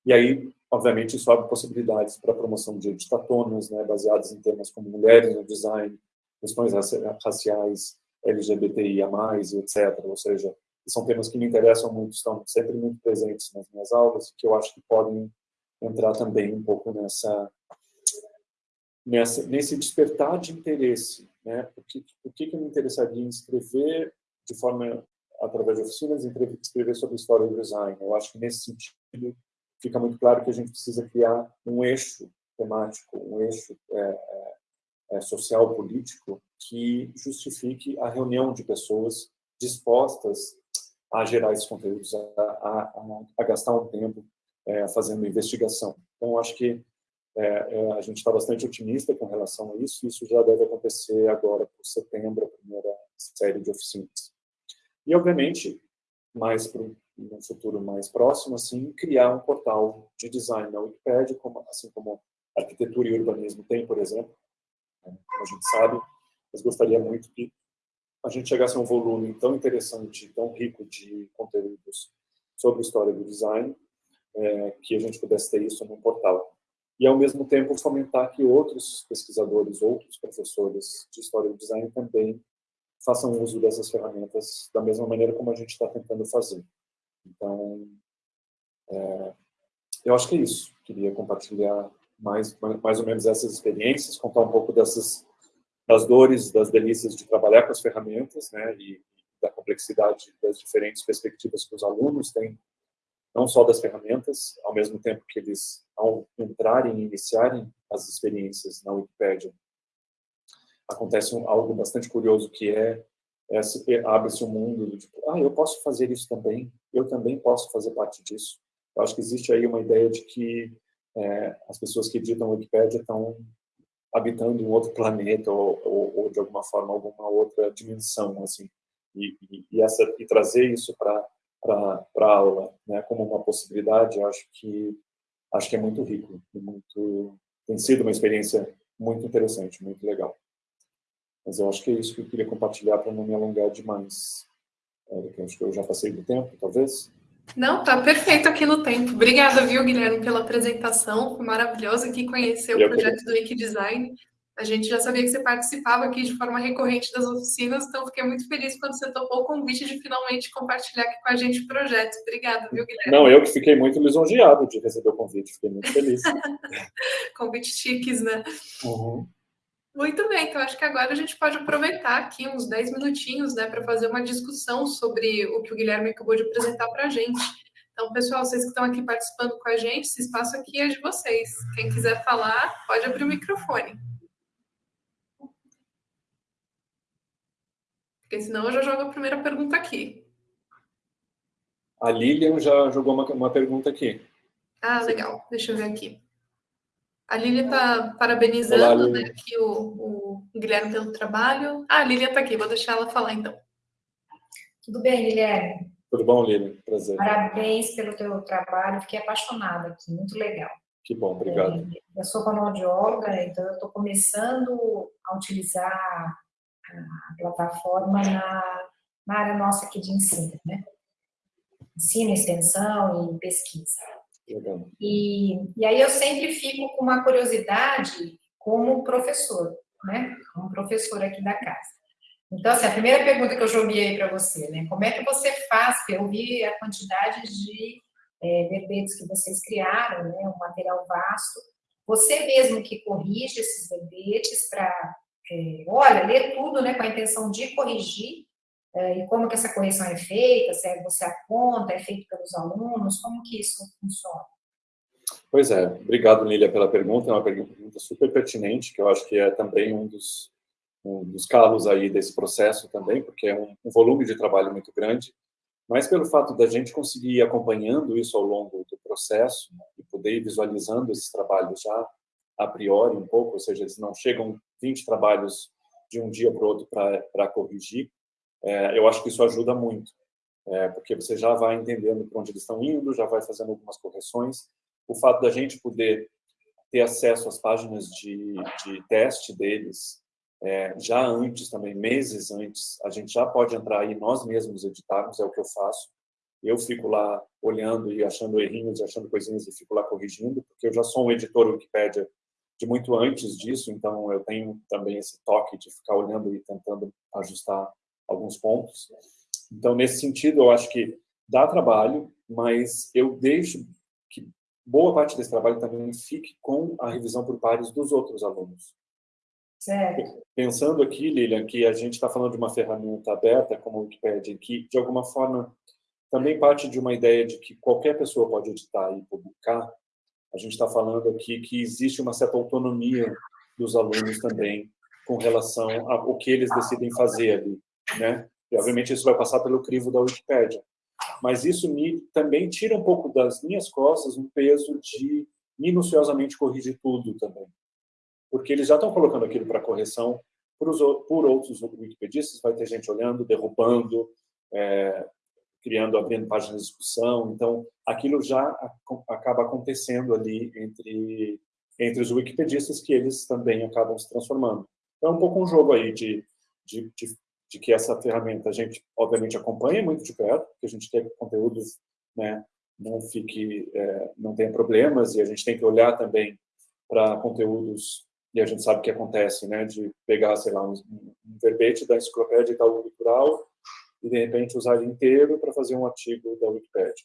E aí, obviamente, isso abre possibilidades para a promoção de editatonas, né, baseadas em temas como mulheres no design, questões raciais, LGBTIA+, etc. Ou seja, são temas que me interessam muito, estão sempre muito presentes nas minhas aulas, que eu acho que podem entrar também um pouco nessa, nessa nesse despertar de interesse, né? Por que, que eu me interessaria em escrever de forma através de oficinas, escrever sobre história do design? Eu acho que nesse sentido fica muito claro que a gente precisa criar um eixo temático, um eixo é, é, é, social político que justifique a reunião de pessoas dispostas a gerar esses conteúdos, a, a, a gastar um tempo é, fazendo investigação. Então, acho que é, é, a gente está bastante otimista com relação a isso, isso já deve acontecer agora por setembro, a primeira série de oficinas. E, obviamente, mais para um futuro mais próximo, assim, criar um portal de design na Wikipedia, como, assim como arquitetura e urbanismo tem, por exemplo, como a gente sabe, mas gostaria muito que a gente chegasse a um volume tão interessante, tão rico de conteúdos sobre história do design, é, que a gente pudesse ter isso no portal. E, ao mesmo tempo, fomentar que outros pesquisadores, outros professores de história do design também façam uso dessas ferramentas da mesma maneira como a gente está tentando fazer. Então, é, eu acho que é isso. Queria compartilhar mais, mais ou menos essas experiências, contar um pouco dessas das dores, das delícias de trabalhar com as ferramentas, né, e, da complexidade das diferentes perspectivas que os alunos têm, não só das ferramentas, ao mesmo tempo que eles, ao entrarem e iniciarem as experiências na Wikipédia, acontece um, algo bastante curioso que é, é abre-se um mundo do tipo, ah, eu posso fazer isso também, eu também posso fazer parte disso. Eu acho que existe aí uma ideia de que é, as pessoas que editam a Wikipédia estão habitando um outro planeta ou, ou, ou, de alguma forma alguma outra dimensão assim. E, e, e essa e trazer isso para para aula né como uma possibilidade acho que acho que é muito rico e muito tem sido uma experiência muito interessante muito legal. Mas eu acho que é isso que eu queria compartilhar para não me alongar demais é, acho que eu já passei do tempo talvez não, tá perfeito aqui no tempo. Obrigada, viu, Guilherme, pela apresentação. Foi maravilhoso aqui conhecer o projeto do Wiki Design. A gente já sabia que você participava aqui de forma recorrente das oficinas, então fiquei muito feliz quando você topou o convite de finalmente compartilhar aqui com a gente o projeto. Obrigada, viu, Guilherme? Não, eu que fiquei muito lisonjeado de receber o convite, fiquei muito feliz. [laughs] convite chiques, né? Uhum. Muito bem, então acho que agora a gente pode aproveitar aqui uns 10 minutinhos né, para fazer uma discussão sobre o que o Guilherme acabou de apresentar para a gente. Então, pessoal, vocês que estão aqui participando com a gente, esse espaço aqui é de vocês. Quem quiser falar, pode abrir o microfone. Porque senão eu já jogo a primeira pergunta aqui. A Lilian já jogou uma, uma pergunta aqui. Ah, legal. Deixa eu ver aqui. A Lilian está parabenizando Olá, né, aqui o, o, Guilherme pelo trabalho. Ah, a Lilian está aqui, vou deixar ela falar então. Tudo bem, Guilherme? Tudo bom, Lilian? Prazer. Parabéns pelo teu trabalho, fiquei apaixonada aqui, muito legal. Que bom, obrigado. É, eu sou fonoaudióloga, então eu estou começando a utilizar a plataforma na, na área nossa aqui de ensino, né? Ensino, extensão e pesquisa. Legal. E, e aí eu sempre fico com uma curiosidade como professor, né? Como professor aqui da casa. Então, assim, a primeira pergunta que eu joguei para você, né? Como é que você faz? Eu vi a quantidade de é, verbetes que vocês criaram, né? Um material vasto. Você mesmo que corrige esses verbetes para, é, olha, ler tudo, né? Com a intenção de corrigir. É, e como que essa correção é feita? Se é você aponta, é feito pelos alunos? Como que isso funciona? Pois é, obrigado, Lília, pela pergunta. É uma pergunta super pertinente, que eu acho que é também um dos, um dos aí desse processo também, porque é um, um volume de trabalho muito grande. Mas pelo fato da gente conseguir ir acompanhando isso ao longo do processo né, e poder ir visualizando esses trabalhos já a priori um pouco, ou seja, eles não chegam 20 trabalhos de um dia para o outro para corrigir, é, eu acho que isso ajuda muito, é, porque você já vai entendendo para onde eles estão indo, já vai fazendo algumas correções, o fato da gente poder ter acesso às páginas de, de teste deles é, já antes também, meses antes, a gente já pode entrar e nós mesmos editarmos, é o que eu faço. Eu fico lá olhando e achando errinhos, achando coisinhas e fico lá corrigindo, porque eu já sou um editor Wikipedia de muito antes disso, então eu tenho também esse toque de ficar olhando e tentando ajustar alguns pontos. Então, nesse sentido, eu acho que dá trabalho, mas eu deixo boa parte desse trabalho também fique com a revisão por pares dos outros alunos. Certo. Pensando aqui, Lilian, que a gente está falando de uma ferramenta aberta como a Wikipedia, que de alguma forma também parte de uma ideia de que qualquer pessoa pode editar e publicar, a gente está falando aqui que existe uma certa autonomia dos alunos também com relação ao que eles decidem fazer ali, né? E, obviamente, isso vai passar pelo crivo da Wikipédia mas isso me também tira um pouco das minhas costas um peso de minuciosamente corrigir tudo também. Porque eles já estão colocando aquilo para correção por, os, por outros wikipedistas, vai ter gente olhando, derrubando, é, criando, abrindo páginas de discussão, então aquilo já acaba acontecendo ali entre, entre os wikipedistas que eles também acabam se transformando. Então é um pouco um jogo aí de, de, de de que essa ferramenta a gente, obviamente, acompanha muito de perto, porque a gente quer que o conteúdo né, não fique, é, não tenha problemas, e a gente tem que olhar também para conteúdos, e a gente sabe o que acontece, né, de pegar, sei lá, um, um verbete da enciclopédia Itaú Cultural e, de repente, usar ele inteiro para fazer um artigo da Wikipédia.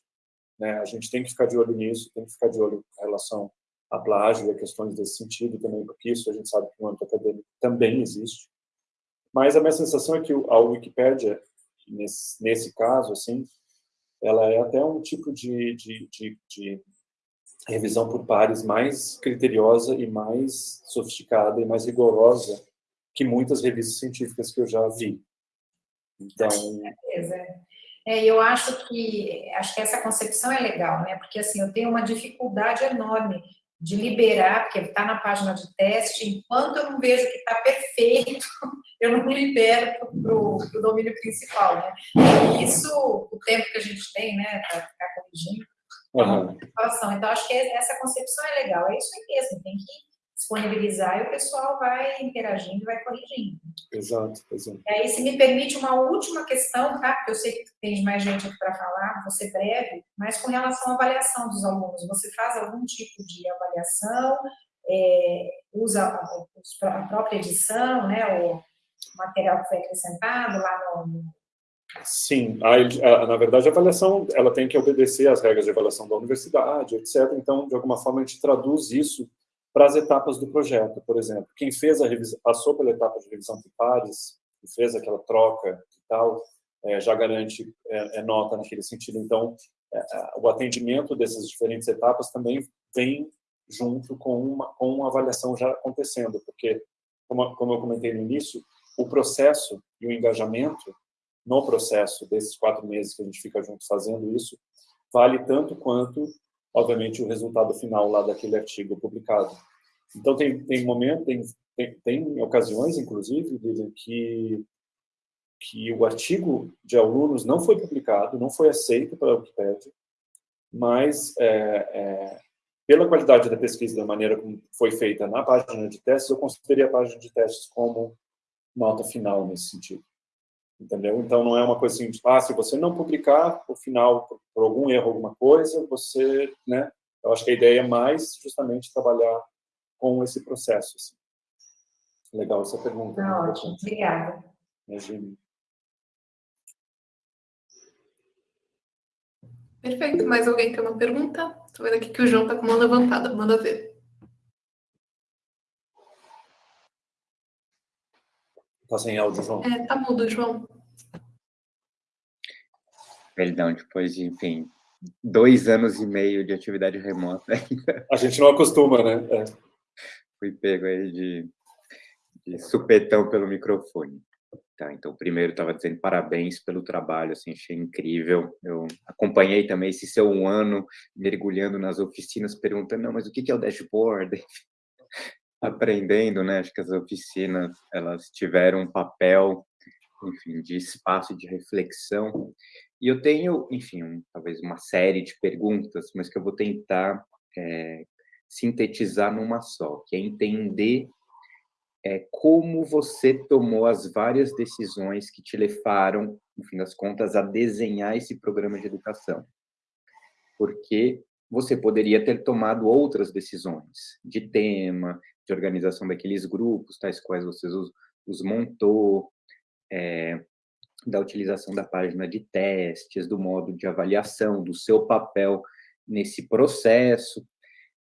Né? A gente tem que ficar de olho nisso, tem que ficar de olho em relação a plágio e a questões desse sentido também, porque isso a gente sabe que no âmbito acadêmico também existe. Mas a minha sensação é que a Wikipédia, nesse, nesse caso, assim, ela é até um tipo de, de, de, de revisão por pares mais criteriosa e mais sofisticada e mais rigorosa que muitas revistas científicas que eu já vi. Então, certeza. É, eu acho que acho que essa concepção é legal, né? Porque assim eu tenho uma dificuldade enorme de liberar, porque está na página de teste, enquanto eu não vejo que está perfeito, [laughs] eu não libero para o domínio principal, né? E isso, o tempo que a gente tem, né, para ficar corrigindo, uhum. Então, acho que essa concepção é legal, é isso aí mesmo, tem que disponibilizar e o pessoal vai interagindo e vai corrigindo. Exato, exato. E aí, se me permite uma última questão, tá? Porque eu sei que tem mais gente aqui para falar, vou ser breve, mas com relação à avaliação dos alunos, você faz algum tipo de avaliação, é, usa a, própria edição, né, o material que foi acrescentado lá no... Sim, a, a, na verdade a avaliação ela tem que obedecer às regras de avaliação da universidade, etc. Então, de alguma forma, a gente traduz isso para as etapas do projeto, por exemplo. Quem fez a revisão, passou pela etapa de revisão de pares, fez aquela troca e tal, é, já garante é, é, nota naquele sentido. Então, é, o atendimento dessas diferentes etapas também vem junto com uma, com uma avaliação já acontecendo, porque, como, como eu comentei no início, o processo e o engajamento no processo desses quatro meses que a gente fica junto fazendo isso, vale tanto quanto obviamente, o resultado final lá daquele artigo publicado. Então, tem, tem momento, tem, tem, tem ocasiões, inclusive, que, que o artigo de alunos não foi publicado, não foi aceito pela Wikipédia, mas é, é, pela qualidade da pesquisa, da maneira como foi feita na página de testes, eu considerei a página de testes como nota final nesse sentido. Entendeu? Então, não é uma coisa assim, ah, se você não publicar, por final, por algum erro, alguma coisa, você, né? Eu acho que a ideia é mais justamente trabalhar com esse processo. Assim. Legal essa pergunta. Tá ótimo, obrigada. Imagina. Perfeito. Mais alguém tem uma pergunta? Estou vendo aqui que o João está com a mão levantada. Manda ver. Está sem áudio, João. É, tá mudo, João. Perdão, depois de, enfim, dois anos e meio de atividade remota ainda. A gente não acostuma, né? É. Fui pego aí de, de supetão pelo microfone. Tá, então, primeiro, estava dizendo parabéns pelo trabalho, assim, achei incrível. Eu acompanhei também esse seu um ano mergulhando nas oficinas, perguntando, não, mas o que é o dashboard? Aprendendo, né? Acho que as oficinas, elas tiveram um papel, enfim, de espaço de reflexão. E eu tenho, enfim, um, talvez uma série de perguntas, mas que eu vou tentar é, sintetizar numa só, que é entender é, como você tomou as várias decisões que te levaram, no fim das contas, a desenhar esse programa de educação. Porque você poderia ter tomado outras decisões de tema, de organização daqueles grupos, tais quais você os, os montou, é, da utilização da página de testes, do modo de avaliação, do seu papel nesse processo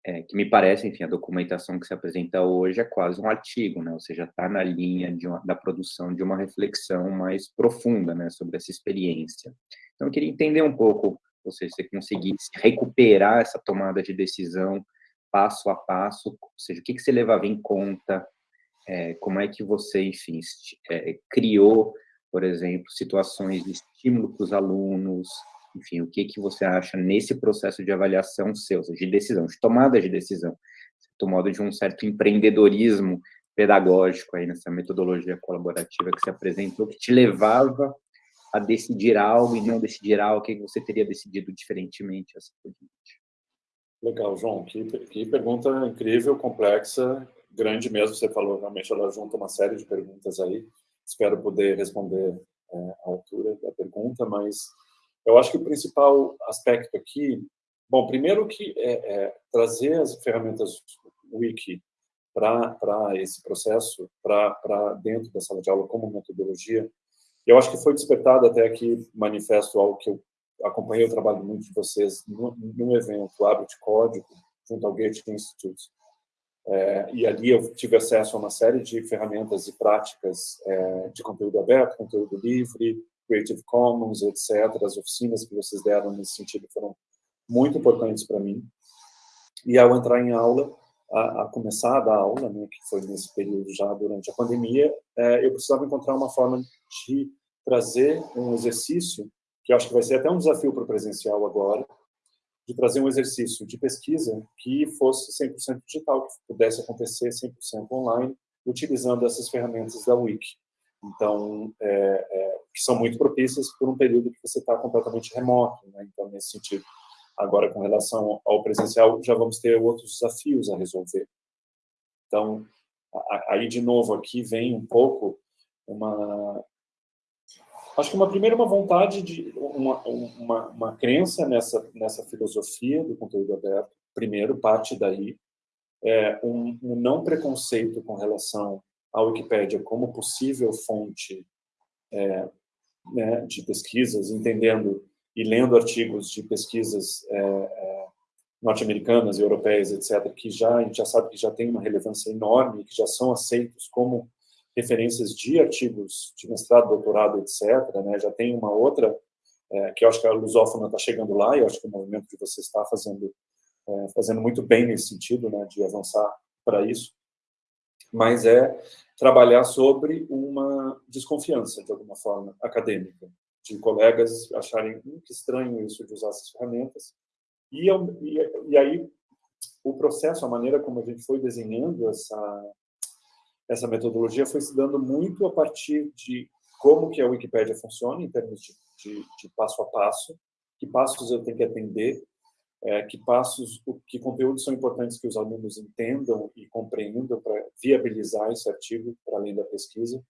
é, que me parece, enfim, a documentação que se apresenta hoje é quase um artigo, né? Ou seja, está na linha uma, da produção de uma reflexão mais profunda, né, sobre essa experiência. Então, eu queria entender um pouco, ou seja, se você conseguisse recuperar essa tomada de decisão passo a passo, ou seja, o que, que você levava em conta, é, como é que você, enfim, é, criou, por exemplo, situações de estímulo para os alunos, enfim, o que, que você acha nesse processo de avaliação seu, de decisão, de tomada de decisão, tomado de um certo empreendedorismo pedagógico aí nessa metodologia colaborativa que se apresentou, que te levava a decidir algo e não decidir algo, que você teria decidido diferentemente assim. Legal, João, que, que pergunta incrível, complexa, grande mesmo, você falou, realmente ela junta uma série de perguntas aí, espero poder responder é, à altura da pergunta, mas eu acho que o principal aspecto aqui, bom, primeiro que é, é trazer as ferramentas Wiki para esse processo, para dentro da sala de aula como metodologia, eu acho que foi despertado até aqui, manifesto algo que eu acompanhei o trabalho muito de vocês num evento, Abre de Código, junto ao Goethe Institute. É, e ali eu tive acesso a uma série de ferramentas e práticas é, de conteúdo aberto, conteúdo livre, Creative Commons, etc. As oficinas que vocês deram nesse sentido foram muito importantes para mim. E ao entrar em aula, a, a, começar a dar aula, né, que foi nesse período já durante a pandemia, é, eu precisava encontrar uma forma de trazer um exercício, que eu acho que vai ser até um desafio para o presencial agora, de trazer um exercício de pesquisa que fosse 100% digital, que pudesse acontecer 100% online, utilizando essas ferramentas da Wiki. Então, é, é, que são muito propícias por um período que você está completamente remoto, né? Então, nesse sentido. Agora, com relação ao presencial, já vamos ter outros desafios a resolver. Então, aí, de novo, aqui vem um pouco uma... Acho que uma primeira uma vontade de uma, uma, uma crença nessa nessa filosofia do conteúdo aberto. Primeiro parte daí é um, um não preconceito com relação a Wikipédia como possível fonte é, né, de pesquisas, entendendo e lendo artigos de pesquisas é, é, norte-americanas e europeias, etc., que já a gente já sabe que já tem uma relevância enorme, que já são aceitos como referências de artigos de mestrado, doutorado, etc., né, já tem uma outra, é, que eu acho que a lusófona está chegando lá, e eu acho que o movimento que você está fazendo, é, fazendo muito bem nesse sentido, né, de avançar para isso mas é trabalhar sobre uma desconfiança, de alguma forma, acadêmica, de colegas acharem que estranho isso de usar essas ferramentas. E, e, e aí, o processo, a maneira como a gente foi desenhando essa, essa metodologia foi se dando muito a partir de como que a Wikipédia funciona, em termos de, de, de passo a passo, que passos eu tenho que atender é, que passos, que conteúdos são importantes que os alunos entendam e compreendam para viabilizar esse artigo para além da pesquisa.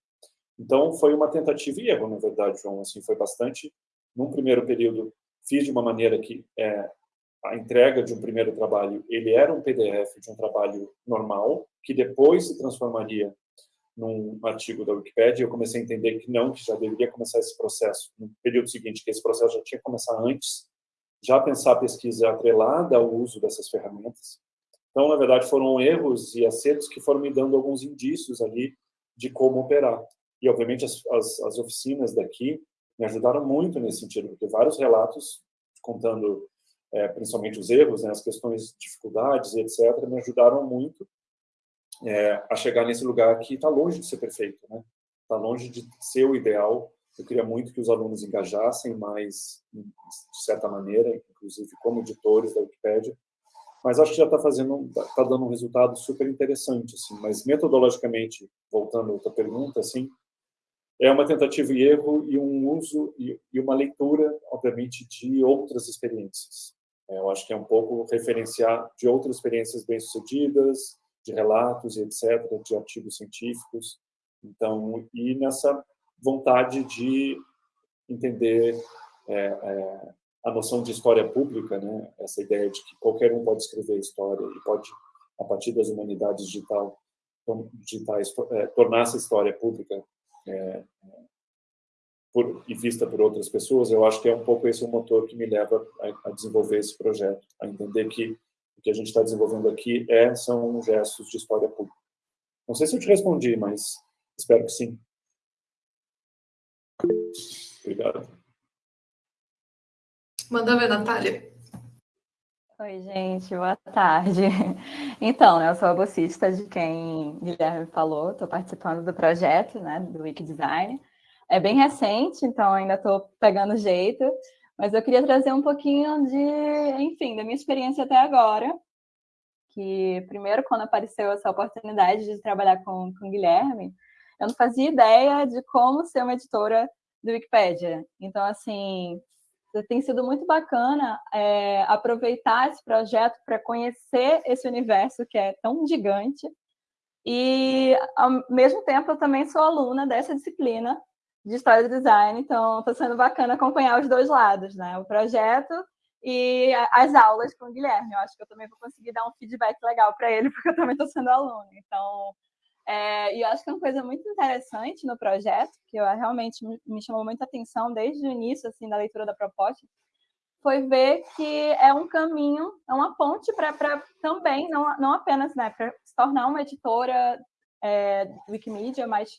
Então, foi uma tentativa e erro, na verdade, João, assim, foi bastante, num primeiro período, fiz de uma maneira que é, a entrega de um primeiro trabalho, ele era um PDF de um trabalho normal, que depois se transformaria num artigo da Wikipedia, eu comecei a entender que não, que já deveria começar esse processo no período seguinte, que esse processo já tinha que começar antes, já pensar a pesquisa atrelada ao uso dessas ferramentas. Então, na verdade, foram erros e acertos que foram me dando alguns indícios ali de como operar. E, obviamente, as, as, as oficinas daqui me ajudaram muito nesse sentido, porque vários relatos contando é, principalmente os erros, né, as questões, dificuldades, etc., me ajudaram muito é, a chegar nesse lugar que está longe de ser perfeito, né? Está longe de ser o ideal. Eu queria muito que os alunos engajassem mais, de certa maneira, inclusive como editores da Wikipédia, mas acho que já está fazendo, está dando um resultado super interessante, assim. Mas metodologicamente, voltando a outra pergunta, assim, é uma tentativa e erro e um uso e, uma leitura, obviamente, de outras experiências. É, eu acho que é um pouco referenciar de outras experiências bem-sucedidas, de relatos e etc., de artigos científicos. Então, e nessa vontade de entender é, é, a noção de história pública, né? essa ideia de que qualquer um pode escrever história e pode, a partir das humanidades digital, digitais, é, tornar essa história pública é, por, e vista por outras pessoas, eu acho que é um pouco esse o motor que me leva a, a desenvolver esse projeto, a entender que o que a gente está desenvolvendo aqui é, são gestos de história pública. Não sei se eu te respondi, mas espero que sim. Obrigado. Manda ver, Natália. Oi, gente, boa tarde. [laughs] Então, né, eu sou a bolsista de quem Guilherme falou, estou participando do projeto né, do Wikidesign. É bem recente, então ainda estou pegando jeito, mas eu queria trazer um pouquinho de, enfim, da minha experiência até agora, que primeiro, quando apareceu essa oportunidade de trabalhar com, com Guilherme, eu não fazia ideia de como ser uma editora do Wikipedia. Então, assim, tem sido muito bacana é, aproveitar esse projeto para conhecer esse universo que é tão gigante. E, ao mesmo tempo, eu também sou aluna dessa disciplina, de História do Design, então está sendo bacana acompanhar os dois lados, né? O projeto e as aulas com o Guilherme. Eu acho que eu também vou conseguir dar um feedback legal para ele, [laughs] porque eu também estou sendo aluna. Então, é, e eu acho que é uma coisa muito interessante no projeto, que eu, realmente me chamou muita atenção desde o início assim da leitura da proposta, foi ver que é um caminho, é uma ponte para também, não, não apenas né, para se tornar uma editora é, Wikimedia, mas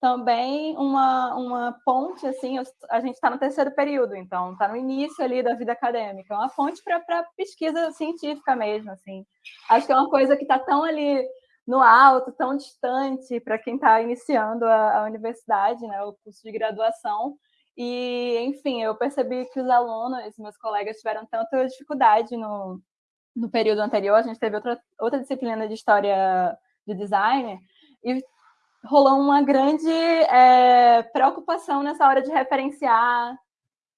também uma, uma ponte, assim, a gente está no terceiro período, então está no início ali da vida acadêmica, uma ponte para pesquisa científica mesmo, assim. Acho que é uma coisa que está tão ali no alto, tão distante para quem está iniciando a, a, universidade, né, o curso de graduação, e, enfim, eu percebi que os alunos, meus colegas, tiveram tanta dificuldade no, no período anterior, a gente teve outra, outra disciplina de História de Design, e rolou uma grande é, preocupação nessa hora de referenciar,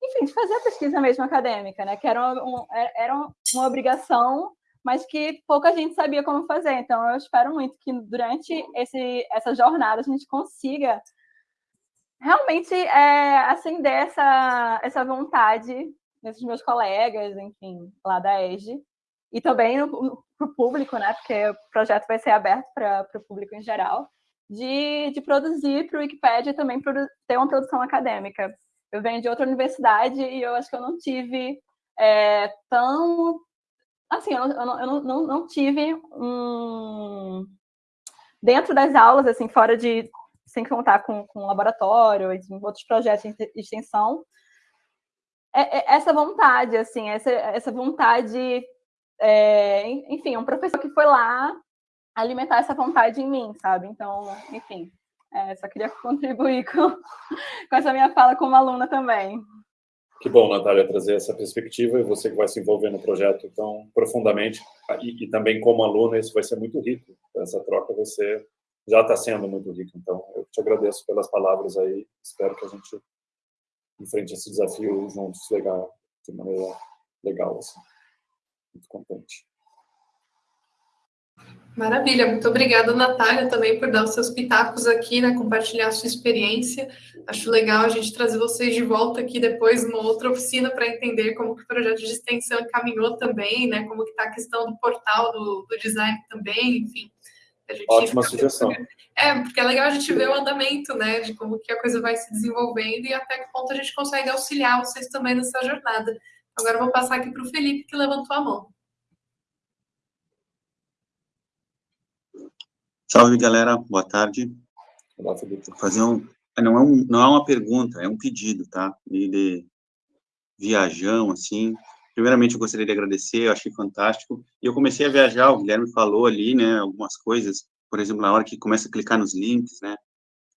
enfim, de fazer a pesquisa mesmo acadêmica, né? Que era, um, é, era uma obrigação, mas que pouca gente sabia como fazer. Então, eu espero muito que durante esse, essa jornada a gente consiga realmente é, acender essa, essa vontade nesses meus colegas, enfim, lá da EGE, e também para o público, né? Porque o projeto vai ser aberto para o público em geral de, de produzir para o Wikipedia também ter uma produção acadêmica. Eu venho de outra universidade e eu acho que eu não tive é, tão... Assim, eu, não, eu não, não, tive um... Dentro das aulas, assim, fora de... Sem contar com, com laboratório e outros projetos de extensão, é, é, essa vontade, assim, essa, essa vontade... É, enfim, um professor que foi lá alimentar essa vontade em mim, sabe? Então, enfim, é, só queria [laughs] contribuir com, com essa minha fala como aluna também. Que bom, Natália, trazer essa perspectiva e você que vai se envolver no projeto tão profundamente e, e também como aluna, isso vai ser muito rico. Essa troca ser, já está sendo muito rica. Então, eu te agradeço pelas palavras aí. Espero que a gente enfrente esse desafio juntos legal, de maneira legal. Assim. muito contente. Maravilha, muito obrigada, Natália, também por dar os seus pitacos aqui, né, compartilhar a sua experiência. Acho legal a gente trazer vocês de volta aqui depois numa outra oficina para entender como que o projeto de extensão caminhou também, né, como que está a questão do portal do, do design também, enfim. Ótima sugestão. É, porque é legal a gente ver o andamento, né, de como que a coisa vai se desenvolvendo e até que ponto a gente consegue auxiliar vocês também nessa jornada. Agora eu vou passar aqui para o Felipe, que levantou a mão. Salve, galera. Boa tarde. Olá, Felipe. Vou fazer um... Não é, um, não é uma pergunta, é um pedido, tá? De viajão, assim. Primeiramente, eu gostaria de agradecer, eu achei fantástico. E eu comecei a viajar, o Guilherme falou ali, né, algumas coisas. Por exemplo, na hora que começa a clicar nos links, né?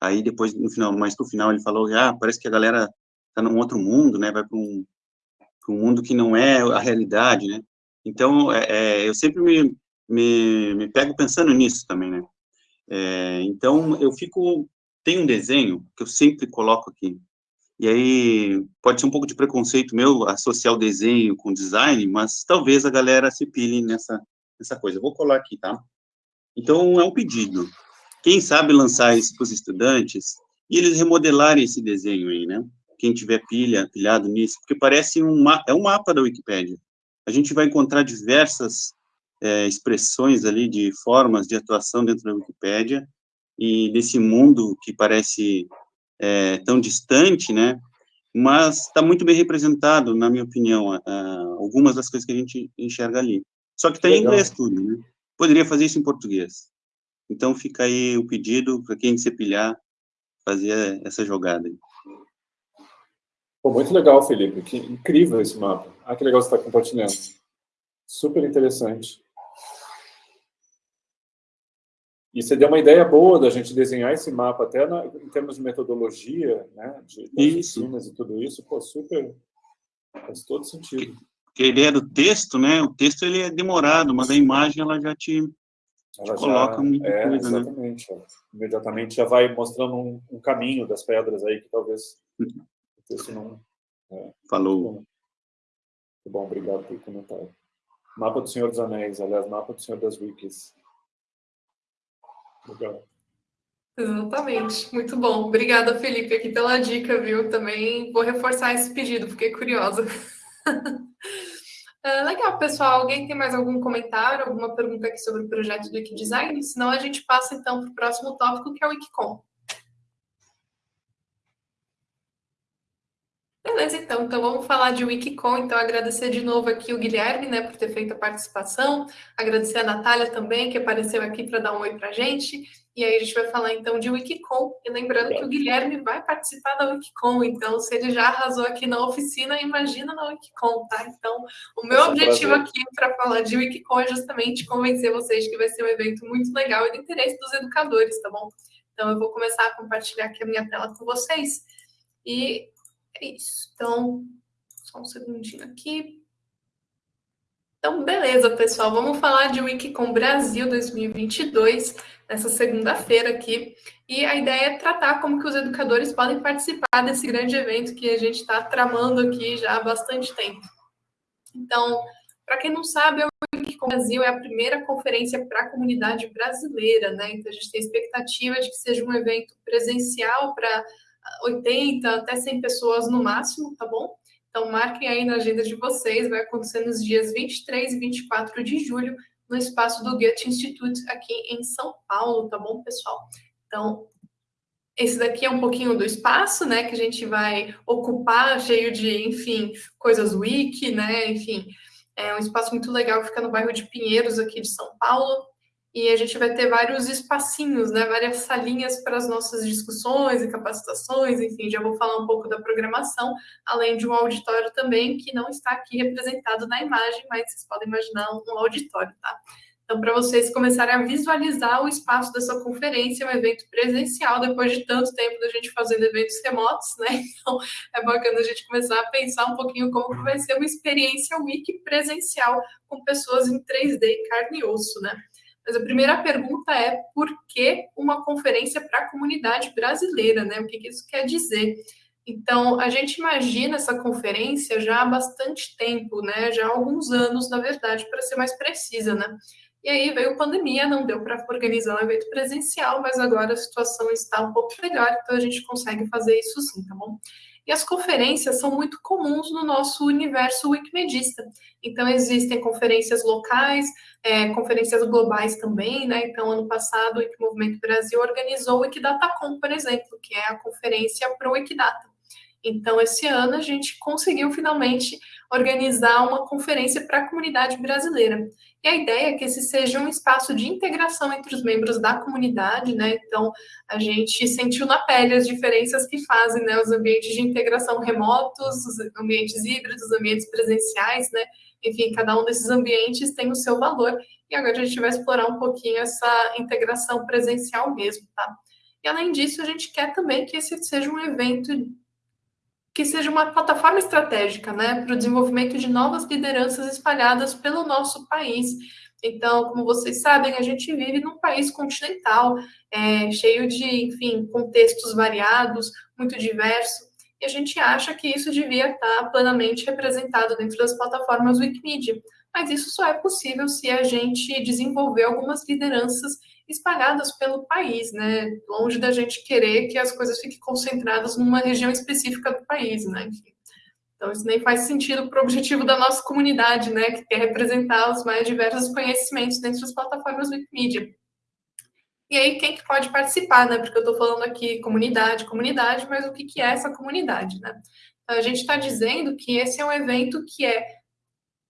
Aí depois, no final, mais pro final, ele falou, ah, parece que a galera tá num outro mundo, né? Vai para um, um mundo que não é a realidade, né? Então, é, é, eu sempre me, me, me pego pensando nisso também, né? É, então, eu fico... Tem um desenho que eu sempre coloco aqui, e aí pode ser um pouco de preconceito meu associar o desenho com design, mas talvez a galera se pile nessa, nessa coisa. Eu vou colar aqui, tá? Então, é um pedido. Quem sabe lançar isso para os estudantes e eles remodelarem esse desenho aí, né? Quem tiver pilha, pilhado nisso, porque parece um, é um mapa da Wikipédia. A gente vai encontrar diversas é, expressões ali de formas de atuação dentro da Wikipédia e desse mundo que parece é, tão distante, né? Mas está muito bem representado, na minha opinião, algumas das coisas que a gente enxerga ali. Só que está em inglês tudo, né? Poderia fazer isso em português. Então fica aí o pedido para quem se pilhar fazer essa jogada. Pô, muito legal, Felipe. Que incrível esse mapa. Ah, que legal você está compartilhando. Super interessante. E você deu uma ideia boa da gente desenhar esse mapa, até na, em termos de metodologia, né, de oficinas e tudo isso, pô, super, faz todo sentido. Porque a ideia do texto, né, o texto ele é demorado, mas a imagem ela já te, ela te coloca já, muita é, coisa, né? exatamente, né? Imediatamente já vai mostrando um, um, caminho das pedras aí que talvez o texto não... É, Falou. Muito bom, obrigado pelo comentário. Mapa do Senhor dos Anéis, aliás, mapa do Senhor das Wikis. Legal. Exatamente, muito bom. Obrigada, Felipe, aqui pela dica, viu? Também vou reforçar esse pedido, fiquei curiosa. uh, [laughs] legal, pessoal. Alguém tem mais algum comentário, alguma pergunta aqui sobre o projeto do Wikidesign? Senão a gente passa então para o próximo tópico, que é o Wikicom. Beleza, então. Então vamos falar de Wikicon. Então agradecer de novo aqui o Guilherme, né, por ter feito a participação. Agradecer a Natália também, que apareceu aqui para dar um oi para a gente. E aí a gente vai falar então de Wikicon. E lembrando que o Guilherme vai participar da Wikicon. Então, se ele já arrasou aqui na oficina, imagina na Wikicon, tá? Então, o meu objetivo aqui para falar de Wikicon é justamente convencer vocês que vai ser um evento muito legal e do interesse dos educadores, tá bom? Então, eu vou começar a compartilhar aqui a minha tela com vocês. E é isso. Então, só um segundinho aqui. Então, beleza, pessoal. Vamos falar de Wikicom Brasil 2022, nessa segunda-feira aqui. E a ideia é tratar como que os educadores podem participar desse grande evento que a gente está tramando aqui já há bastante tempo. Então, para quem não sabe, o Wikicom Brasil é a primeira conferência para a comunidade brasileira, né? Então, a gente tem expectativa de que seja um evento presencial para 80 até 100 pessoas no máximo, tá bom? Então, marquem aí na agenda de vocês, vai acontecer nos dias 23 e 24 de julho, no espaço do Goethe Institute, aqui em São Paulo, tá bom, pessoal? Então, esse daqui é um pouquinho do espaço, né, que a gente vai ocupar, cheio de, enfim, coisas wiki, né, enfim, é um espaço muito legal que fica no bairro de Pinheiros, aqui de São Paulo, e a gente vai ter vários espacinhos, né, várias salinhas para as nossas discussões e capacitações, enfim, já vou falar um pouco da programação, além de um auditório também, que não está aqui representado na imagem, mas vocês podem imaginar um auditório, tá? Então, para vocês começarem a visualizar o espaço dessa conferência, um evento presencial, depois de tanto tempo da gente fazendo eventos remotos, né? [laughs] Então, é bacana a gente começar a pensar um pouquinho como que vai ser uma experiência wiki presencial com pessoas em 3D, carne e osso, né? Mas a primeira pergunta é por que uma conferência para a comunidade brasileira, né? O que, que isso quer dizer? Então, a gente imagina essa conferência já há bastante tempo, né? Já há alguns anos, na verdade, para ser mais precisa, né? E aí veio a pandemia, não deu para organizar um evento presencial, mas agora a situação está um pouco melhor, então a gente consegue fazer isso sim, tá bom? E as conferências são muito comuns no nosso universo wikimedista. Então, existem conferências locais, é, conferências globais também, né? Então, ano passado, o Wikimovimento Brasil organizou o Wikidatacom, por exemplo, que é a conferência para o Wikidata. Então, esse ano a gente conseguiu finalmente organizar uma conferência para a comunidade brasileira. E a ideia é que esse seja um espaço de integração entre os membros da comunidade, né? Então, a gente sentiu na pele as diferenças que fazem, né? Os ambientes de integração remotos, os ambientes híbridos, os ambientes presenciais, né? Enfim, cada um desses ambientes tem o seu valor. E agora a gente vai explorar um pouquinho essa integração presencial mesmo, tá? E além disso, a gente quer também que esse seja um evento que seja uma plataforma estratégica né, para o desenvolvimento de novas lideranças espalhadas pelo nosso país. Então, como vocês sabem, a gente vive num país continental, é, cheio de, enfim, contextos variados, muito diverso, e a gente acha que isso devia estar plenamente representado dentro das plataformas Wikimedia. Mas isso só é possível se a gente desenvolver algumas lideranças espalhadas pelo país, né? Longe da gente querer que as coisas fiquem concentradas numa região específica do país, né? Então, isso nem faz sentido para o objetivo da nossa comunidade, né? Que quer representar os mais diversos conhecimentos dentro das plataformas Wikimedia. E aí, quem que pode participar, né? Porque eu estou falando aqui comunidade, comunidade, mas o que, que é essa comunidade, né? Então, a gente está dizendo que esse é um evento que é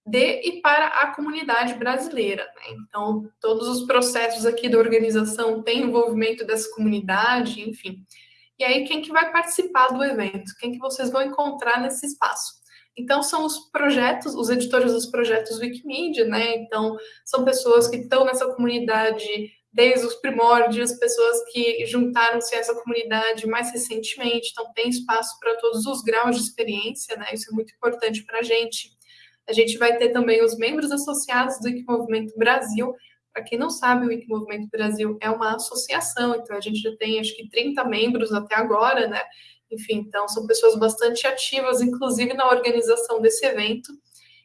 de e para a comunidade brasileira. Né? Então, todos os processos aqui da organização têm envolvimento dessa comunidade, enfim. E aí, quem que vai participar do evento? Quem que vocês vão encontrar nesse espaço? Então, são os projetos, os editores dos projetos Wikimedia, né? Então, são pessoas que estão nessa comunidade desde os primórdios, pessoas que juntaram-se a essa comunidade mais recentemente, então tem espaço para todos os graus de experiência, né? Isso é muito importante para a gente. A gente vai ter também os membros associados do Wikimovimento Brasil. Para quem não sabe, o Wikimovimento Brasil é uma associação, então a gente já tem acho que 30 membros até agora, né? Enfim, então são pessoas bastante ativas, inclusive na organização desse evento.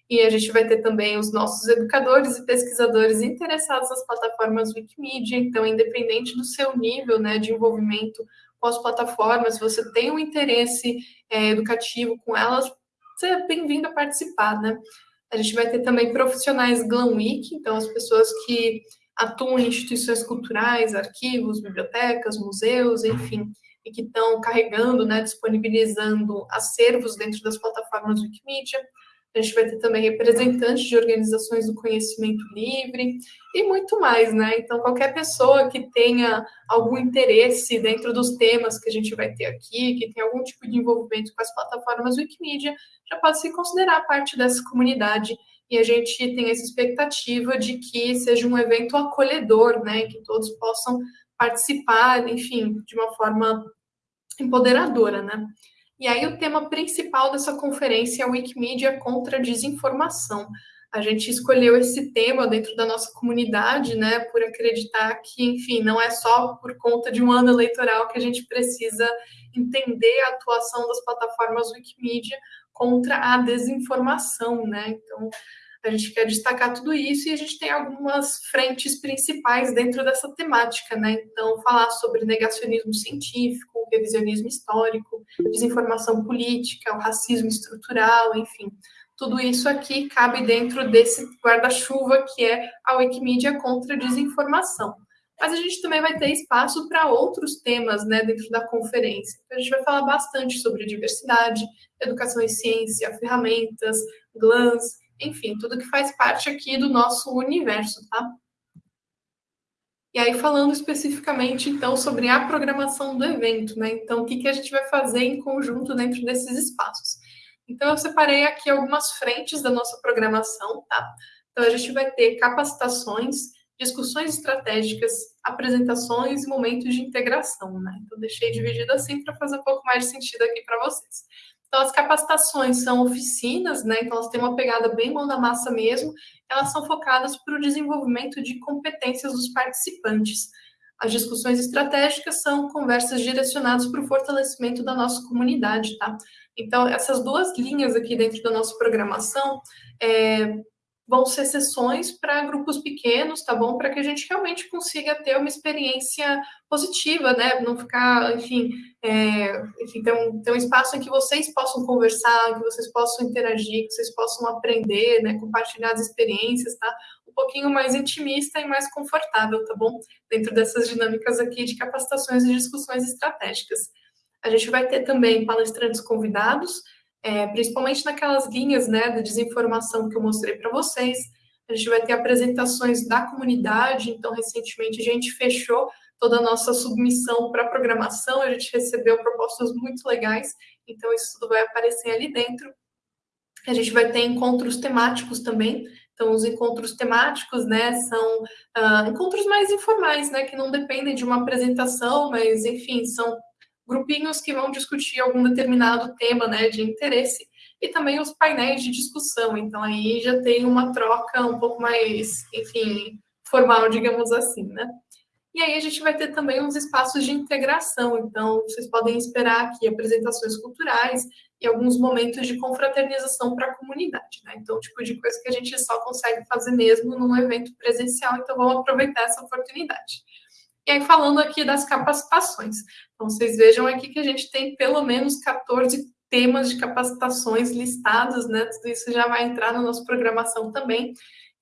E a gente vai ter também os nossos educadores e pesquisadores interessados nas plataformas Wikimedia, então, independente do seu nível né, de envolvimento com as plataformas, se você tem um interesse é, educativo com elas, é bem-vindo a participar, né? A gente vai ter também profissionais Glam Week, então as pessoas que atuam em instituições culturais, arquivos, bibliotecas, museus, enfim, e que estão carregando, né, disponibilizando acervos dentro das plataformas Wikimedia. A gente vai ter também representantes de organizações do conhecimento livre e muito mais, né? Então, qualquer pessoa que tenha algum interesse dentro dos temas que a gente vai ter aqui, que tem algum tipo de envolvimento com as plataformas Wikimedia, já pode se considerar parte dessa comunidade e a gente tem essa expectativa de que seja um evento acolhedor, né? Que todos possam participar, enfim, de uma forma empoderadora, né? E aí o tema principal dessa conferência é Wikimedia contra a desinformação. A gente escolheu esse tema dentro da nossa comunidade, né, por acreditar que, enfim, não é só por conta de um ano eleitoral que a gente precisa entender a atuação das plataformas Wikimedia contra a desinformação, né? Então, a gente quer destacar tudo isso e a gente tem algumas frentes principais dentro dessa temática, né? Então, falar sobre negacionismo científico, revisionismo histórico, desinformação política, o racismo estrutural, enfim. Tudo isso aqui cabe dentro desse guarda-chuva que é a Wikimedia contra a desinformação. Mas a gente também vai ter espaço para outros temas né, dentro da conferência. Então, a gente vai falar bastante sobre diversidade, educação e ciência, ferramentas, GLANs, enfim, tudo que faz parte aqui do nosso universo, tá? E aí, falando especificamente, então, sobre a programação do evento, né? Então, o que, que a gente vai fazer em conjunto dentro desses espaços? Então, eu separei aqui algumas frentes da nossa programação, tá? Então, a gente vai ter capacitações, discussões estratégicas, apresentações e momentos de integração, né? Então, deixei dividido assim para fazer um pouco mais de sentido aqui para vocês. Então, as capacitações são oficinas, né? Então, elas têm uma pegada bem mão na massa mesmo. Elas são focadas para o desenvolvimento de competências dos participantes. As discussões estratégicas são conversas direcionadas para o fortalecimento da nossa comunidade, tá? Então, essas duas linhas aqui dentro da nossa programação é, vão ser sessões para grupos pequenos, tá bom? Para que a gente realmente consiga ter uma experiência positiva, né? Não ficar, enfim, é, enfim ter, um, ter um espaço em que vocês possam conversar, que vocês possam interagir, que vocês possam aprender, né? Compartilhar as experiências, tá? Um pouquinho mais intimista e mais confortável, tá bom? Dentro dessas dinâmicas aqui de capacitações e discussões estratégicas. A gente vai ter também palestrantes convidados, é, principalmente naquelas linhas né, de desinformação que eu mostrei para vocês. A gente vai ter apresentações da comunidade, então, recentemente, a gente fechou toda a nossa submissão para programação, a gente recebeu propostas muito legais, então isso tudo vai aparecer ali dentro. A gente vai ter encontros temáticos também, então os encontros temáticos, né, são uh, encontros mais informais, né, que não dependem de uma apresentação, mas, enfim, são grupinhos que vão discutir algum determinado tema né, de interesse, e também os painéis de discussão. Então, aí já tem uma troca um pouco mais, enfim, formal, digamos assim, né? E aí a gente vai ter também uns espaços de integração. Então, vocês podem esperar aqui apresentações culturais e alguns momentos de confraternização para a comunidade, né? Então, tipo de coisa que a gente só consegue fazer mesmo num evento presencial. Então, vamos aproveitar essa oportunidade. E aí, falando aqui das capacitações. Então, vocês vejam aqui que a gente tem pelo menos 14 temas de capacitações listados, né? Tudo isso já vai entrar na nossa programação também.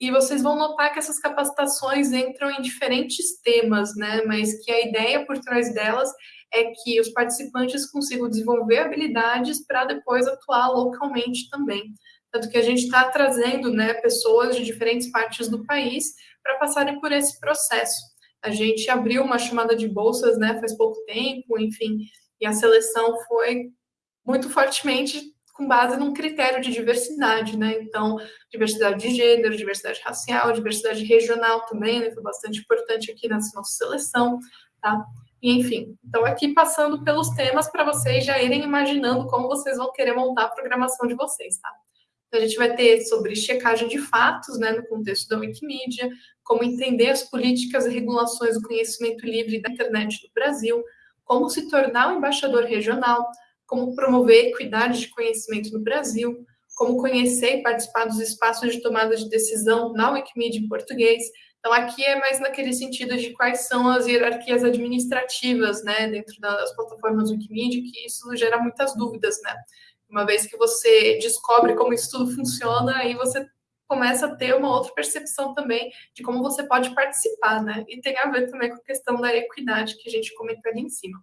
E vocês vão notar que essas capacitações entram em diferentes temas, né? Mas que a ideia por trás delas é que os participantes consigam desenvolver habilidades para depois atuar localmente também. Tanto que a gente está trazendo né, pessoas de diferentes partes do país para passarem por esse processo. A gente abriu uma chamada de bolsas, né, faz pouco tempo, enfim, e a seleção foi muito fortemente com base num critério de diversidade, né? Então, diversidade de gênero, diversidade racial, diversidade regional também, né? Foi bastante importante aqui nessa nossa seleção, tá? E, enfim, então aqui passando pelos temas para vocês já irem imaginando como vocês vão querer montar a programação de vocês, tá? Então, a gente vai ter sobre checagem de fatos, né, no contexto da Wikimedia, como entender as políticas e regulações do conhecimento livre da internet no Brasil, como se tornar um embaixador regional, como promover equidade de conhecimento no Brasil, como conhecer e participar dos espaços de tomada de decisão na Wikimedia em português. Então, aqui é mais naquele sentido de quais são as hierarquias administrativas, né, dentro das plataformas Wikimedia, que isso gera muitas dúvidas, né. Uma vez que você descobre como isso tudo funciona, aí você começa a ter uma outra percepção também de como você pode participar, né? E tem a ver também com a questão da equidade que a gente comentou ali em cima.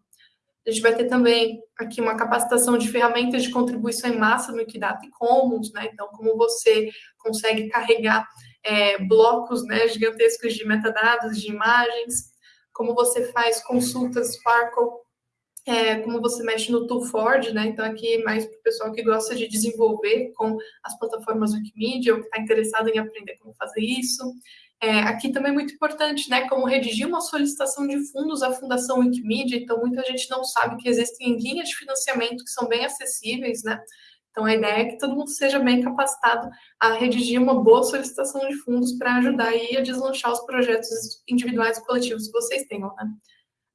A gente vai ter também aqui uma capacitação de ferramentas de contribuição em massa no Equidata Commons, né? Então, como você consegue carregar é, blocos né, gigantescos de metadados, de imagens, como você faz consultas Sparkle é, como você mexe no Toolforge, né? Então, aqui mais para o pessoal que gosta de desenvolver com as plataformas Wikimedia ou que está interessado em aprender como fazer isso. É, aqui também é muito importante, né? Como redigir uma solicitação de fundos à Fundação Wikimedia. Então, muita gente não sabe que existem linhas de financiamento que são bem acessíveis, né? Então, a ideia é que todo mundo seja bem capacitado a redigir uma boa solicitação de fundos para ajudar aí a deslanchar os projetos individuais e coletivos que vocês tenham, né?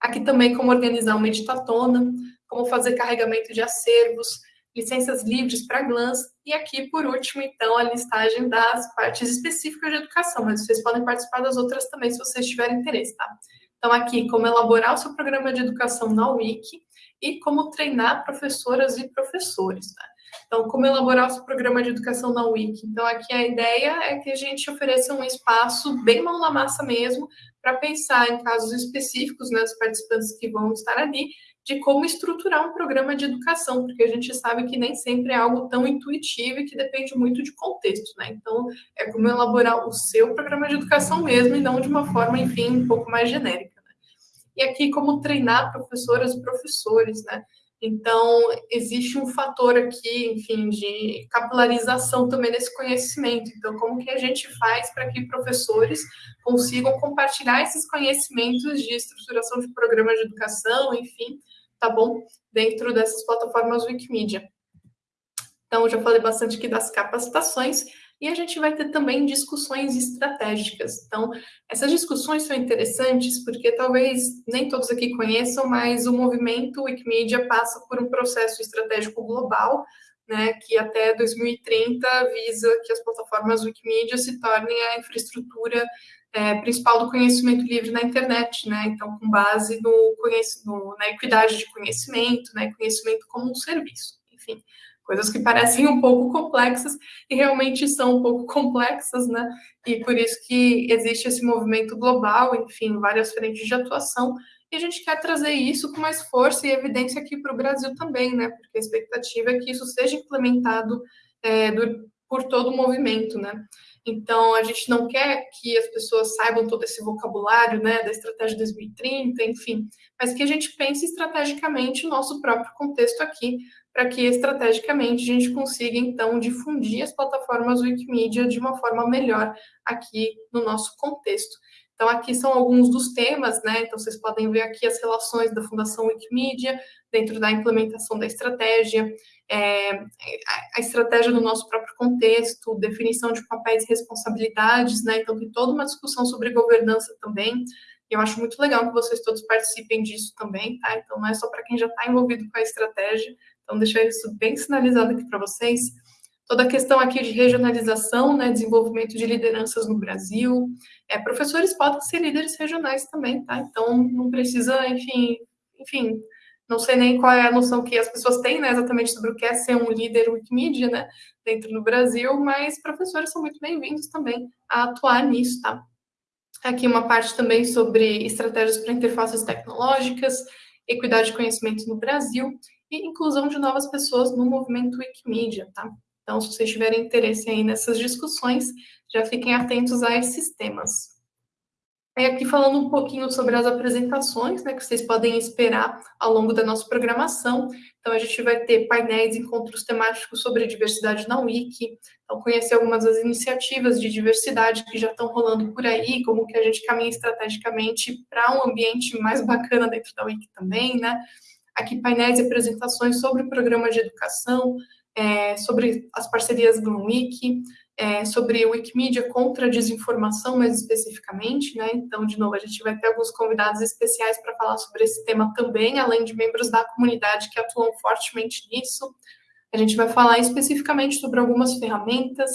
Aqui também como organizar uma editatona, como fazer carregamento de acervos, licenças livres para GLANS, e aqui, por último, então, a listagem das partes específicas de educação, mas vocês podem participar das outras também, se vocês tiverem interesse, tá? Então, aqui, como elaborar o seu programa de educação na Wiki e como treinar professoras e professores, tá? Então, como elaborar o seu programa de educação na Wiki? Então, aqui a ideia é que a gente ofereça um espaço bem mão na massa mesmo, para pensar em casos específicos, né, os participantes que vão estar ali, de como estruturar um programa de educação, porque a gente sabe que nem sempre é algo tão intuitivo e que depende muito de contexto, né? Então, é como elaborar o seu programa de educação mesmo e não de uma forma, enfim, um pouco mais genérica. Né? E aqui, como treinar professoras e professores, né? Então, existe um fator aqui, enfim, de capilarização também desse conhecimento. Então, como que a gente faz para que professores consigam compartilhar esses conhecimentos de estruturação de programas de educação, enfim, tá bom? Dentro dessas plataformas Wikimedia. Então, já falei bastante aqui das capacitações. E a gente vai ter também discussões estratégicas. Então, essas discussões são interessantes porque talvez nem todos aqui conheçam, mas o movimento Wikimedia passa por um processo estratégico global, né, que até 2030 visa que as plataformas Wikimedia se tornem a infraestrutura é, principal do conhecimento livre na internet, né? Então, com base no, no, na equidade de conhecimento, né? Conhecimento como um serviço, enfim coisas que parecem um pouco complexas e realmente são um pouco [laughs] complexas, né? E por isso que existe esse movimento global, enfim, várias frentes de atuação, e a gente quer trazer isso com mais força e evidência aqui para o Brasil também, né? Porque a expectativa é que isso seja implementado é, do, por todo o movimento, né? Então, a gente não quer que as pessoas saibam todo esse vocabulário, né, da estratégia 2030, enfim, mas que a gente pense estrategicamente o nosso próprio contexto aqui, para que estrategicamente a gente consiga, então, difundir as plataformas Wikimedia de uma forma melhor aqui no nosso contexto. Então, aqui são alguns dos temas, né? Então, vocês podem ver aqui as relações da Fundação Wikimedia dentro da implementação da estratégia, é, a estratégia no nosso próprio contexto, definição de papéis e responsabilidades, né? Então, tem toda uma discussão sobre governança também. E eu acho muito legal que vocês todos participem disso também, tá? Então, não é só para quem já está envolvido com a estratégia, então, deixar isso bem sinalizado aqui para vocês. Toda a questão aqui de regionalização, né, desenvolvimento de lideranças no Brasil. É, professores podem ser líderes regionais também, tá? Então, não precisa, enfim, enfim, não sei nem qual é a noção que as pessoas têm, né, exatamente sobre o que é ser um líder Wikimedia, né, dentro do Brasil, mas professores são muito bem-vindos também a atuar nisso, tá? Aqui uma parte também sobre estratégias para interfaces tecnológicas, equidade de conhecimento no Brasil e inclusão de novas pessoas no movimento Wikimedia, tá? Então, se vocês tiverem interesse aí nessas discussões, já fiquem atentos a esses temas. Aí aqui falando um pouquinho sobre as apresentações, né, que vocês podem esperar ao longo da nossa programação. Então, a gente vai ter painéis, encontros temáticos sobre diversidade na Wiki, então conhecer algumas das iniciativas de diversidade que já estão rolando por aí, como que a gente caminha estrategicamente para um ambiente mais bacana dentro da Wiki também, né? Aqui painéis e apresentações sobre o programa de educação, é, sobre as parcerias do Wiki, é, sobre Wikimedia contra a desinformação, mais especificamente, né? Então, de novo, a gente vai ter alguns convidados especiais para falar sobre esse tema também, além de membros da comunidade que atuam fortemente nisso. A gente vai falar especificamente sobre algumas ferramentas,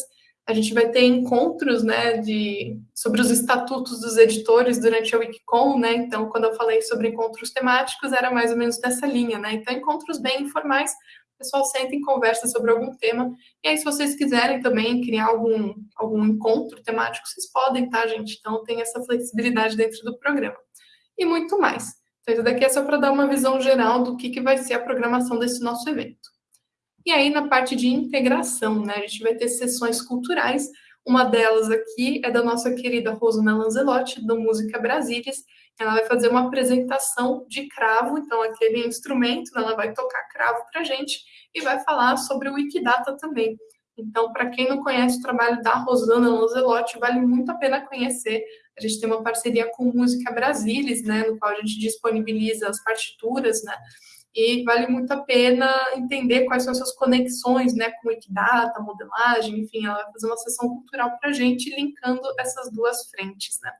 a gente vai ter encontros, né, de, sobre os estatutos dos editores durante a Wikicon, né, então, quando eu falei sobre encontros temáticos, era mais ou menos dessa linha, né, então, encontros bem informais, o pessoal senta e conversa sobre algum tema, e aí, se vocês quiserem também criar algum, algum encontro temático, vocês podem, tá, gente? Então, tem essa flexibilidade dentro do programa. E muito mais. Então, isso daqui é só para dar uma visão geral do que, que vai ser a programação desse nosso evento. E aí, na parte de integração, né, a gente vai ter sessões culturais. Uma delas aqui é da nossa querida Rosana Lanzelotti, do Música Brasílias. Ela vai fazer uma apresentação de cravo, então, aquele instrumento, né, ela vai tocar cravo para gente e vai falar sobre o Wikidata também. Então, para quem não conhece o trabalho da Rosana Lanzelotti, vale muito a pena conhecer. A gente tem uma parceria com Música Brasílias, né, no qual a gente disponibiliza as partituras, né, e vale muito a pena entender quais são as suas conexões né, com Wikidata, modelagem, enfim, ela vai fazer uma sessão cultural para a gente, linkando essas duas frentes. Né.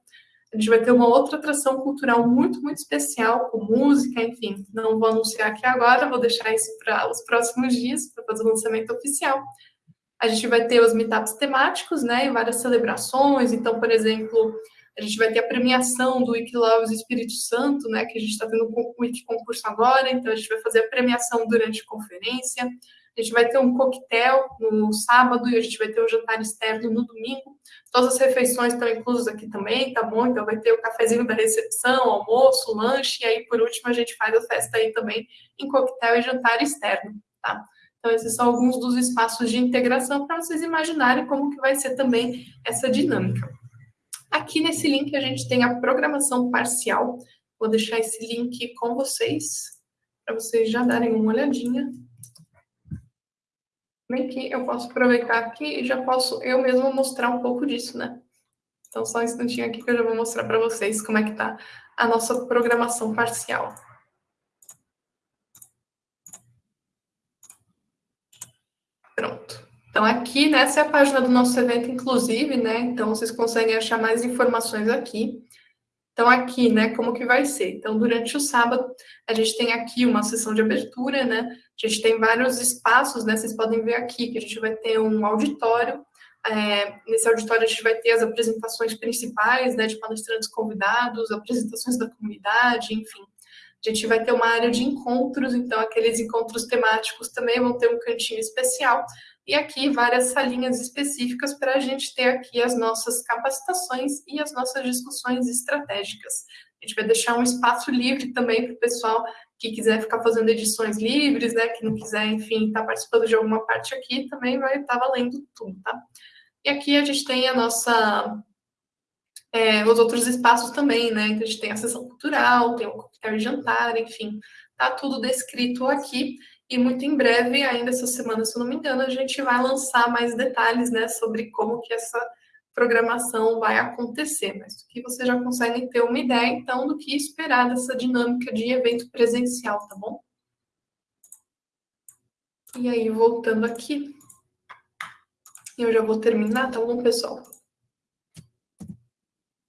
A gente vai ter uma outra atração cultural muito, muito especial, com música, enfim, não vou anunciar aqui agora, vou deixar isso para os próximos dias, para fazer o lançamento oficial. A gente vai ter os meetups temáticos, né, e várias celebrações, então, por exemplo, a gente vai ter a premiação do Wikiloves Espírito Santo, né, que a gente está tendo o Wiki concurso agora, então a gente vai fazer a premiação durante a conferência. A gente vai ter um coquetel no sábado e a gente vai ter um jantar externo no domingo. Todas as refeições estão inclusas aqui também, tá bom? Então vai ter o cafezinho da recepção, almoço, lanche, e aí por último a gente faz a festa aí também em coquetel e jantar externo, tá? Então esses são alguns dos espaços de integração para vocês imaginarem como que vai ser também essa dinâmica. Aqui nesse link a gente tem a programação parcial. Vou deixar esse link com vocês, para vocês já darem uma olhadinha. Bem que eu posso aproveitar aqui e já posso eu mesma mostrar um pouco disso, né? Então, só um instantinho aqui que eu já vou mostrar para vocês como é que está a nossa programação parcial. Pronto. Então, aqui, nessa é a página do nosso evento, inclusive, né? Então, vocês conseguem achar mais informações aqui. Então, aqui, né, como que vai ser? Então, durante o sábado, a gente tem aqui uma sessão de abertura, né? A gente tem vários espaços, né? Vocês podem ver aqui que a gente vai ter um auditório. É, nesse auditório, a gente vai ter as apresentações principais, né, de palestrantes convidados, apresentações da comunidade, enfim. A gente vai ter uma área de encontros, então aqueles encontros temáticos também vão ter um cantinho especial. E aqui várias salinhas específicas para a gente ter aqui as nossas capacitações e as nossas discussões estratégicas. A gente vai deixar um espaço livre também para o pessoal que quiser ficar fazendo edições livres, né, que não quiser, enfim, estar tá participando de alguma parte aqui, também vai estar tá valendo tudo, tá? E aqui a gente tem a nossa é, os outros espaços também, né? Então, a gente tem a sessão cultural, tem o coquetel de jantar, enfim, tá tudo descrito aqui. E muito em breve, ainda essa semana, se eu não me engano, a gente vai lançar mais detalhes, né, sobre como que essa programação vai acontecer. Mas que vocês já conseguem ter uma ideia, então, do que esperar dessa dinâmica de evento presencial, tá bom? E aí, voltando aqui, eu já vou terminar, tá bom, pessoal?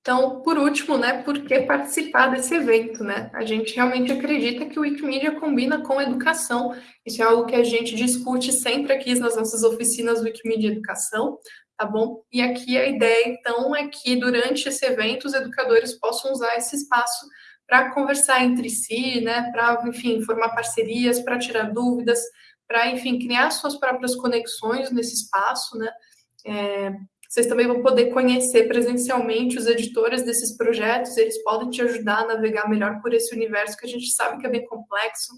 Então, por último, né, por que participar desse evento, né? A gente realmente acredita que o Wikimedia combina com educação. Isso é algo que a gente discute sempre aqui nas nossas oficinas Wikimedia Educação, tá bom? E aqui a ideia, então, é que durante esse evento os educadores possam usar esse espaço para conversar entre si, né, para, enfim, formar parcerias, para tirar dúvidas, para, enfim, criar suas próprias conexões nesse espaço, né? É, vocês também vão poder conhecer presencialmente os editores desses projetos, eles podem te ajudar a navegar melhor por esse universo que a gente sabe que é bem complexo.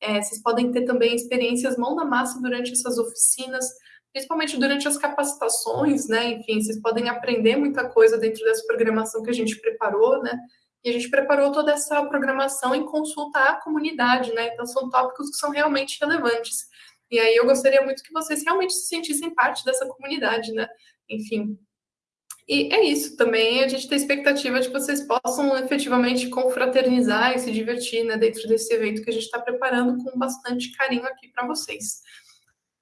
É, vocês podem ter também experiências mão na massa durante essas oficinas, principalmente durante as capacitações, né? Enfim, vocês podem aprender muita coisa dentro dessa programação que a gente preparou, né? E a gente preparou toda essa programação em consulta à comunidade, né? Então, são tópicos que são realmente relevantes. E aí eu gostaria muito que vocês realmente se sentissem parte dessa comunidade, né? Enfim. E é isso também, a gente tem expectativa de que vocês possam efetivamente confraternizar e se divertir né, dentro desse evento que a gente está preparando com bastante carinho aqui para vocês.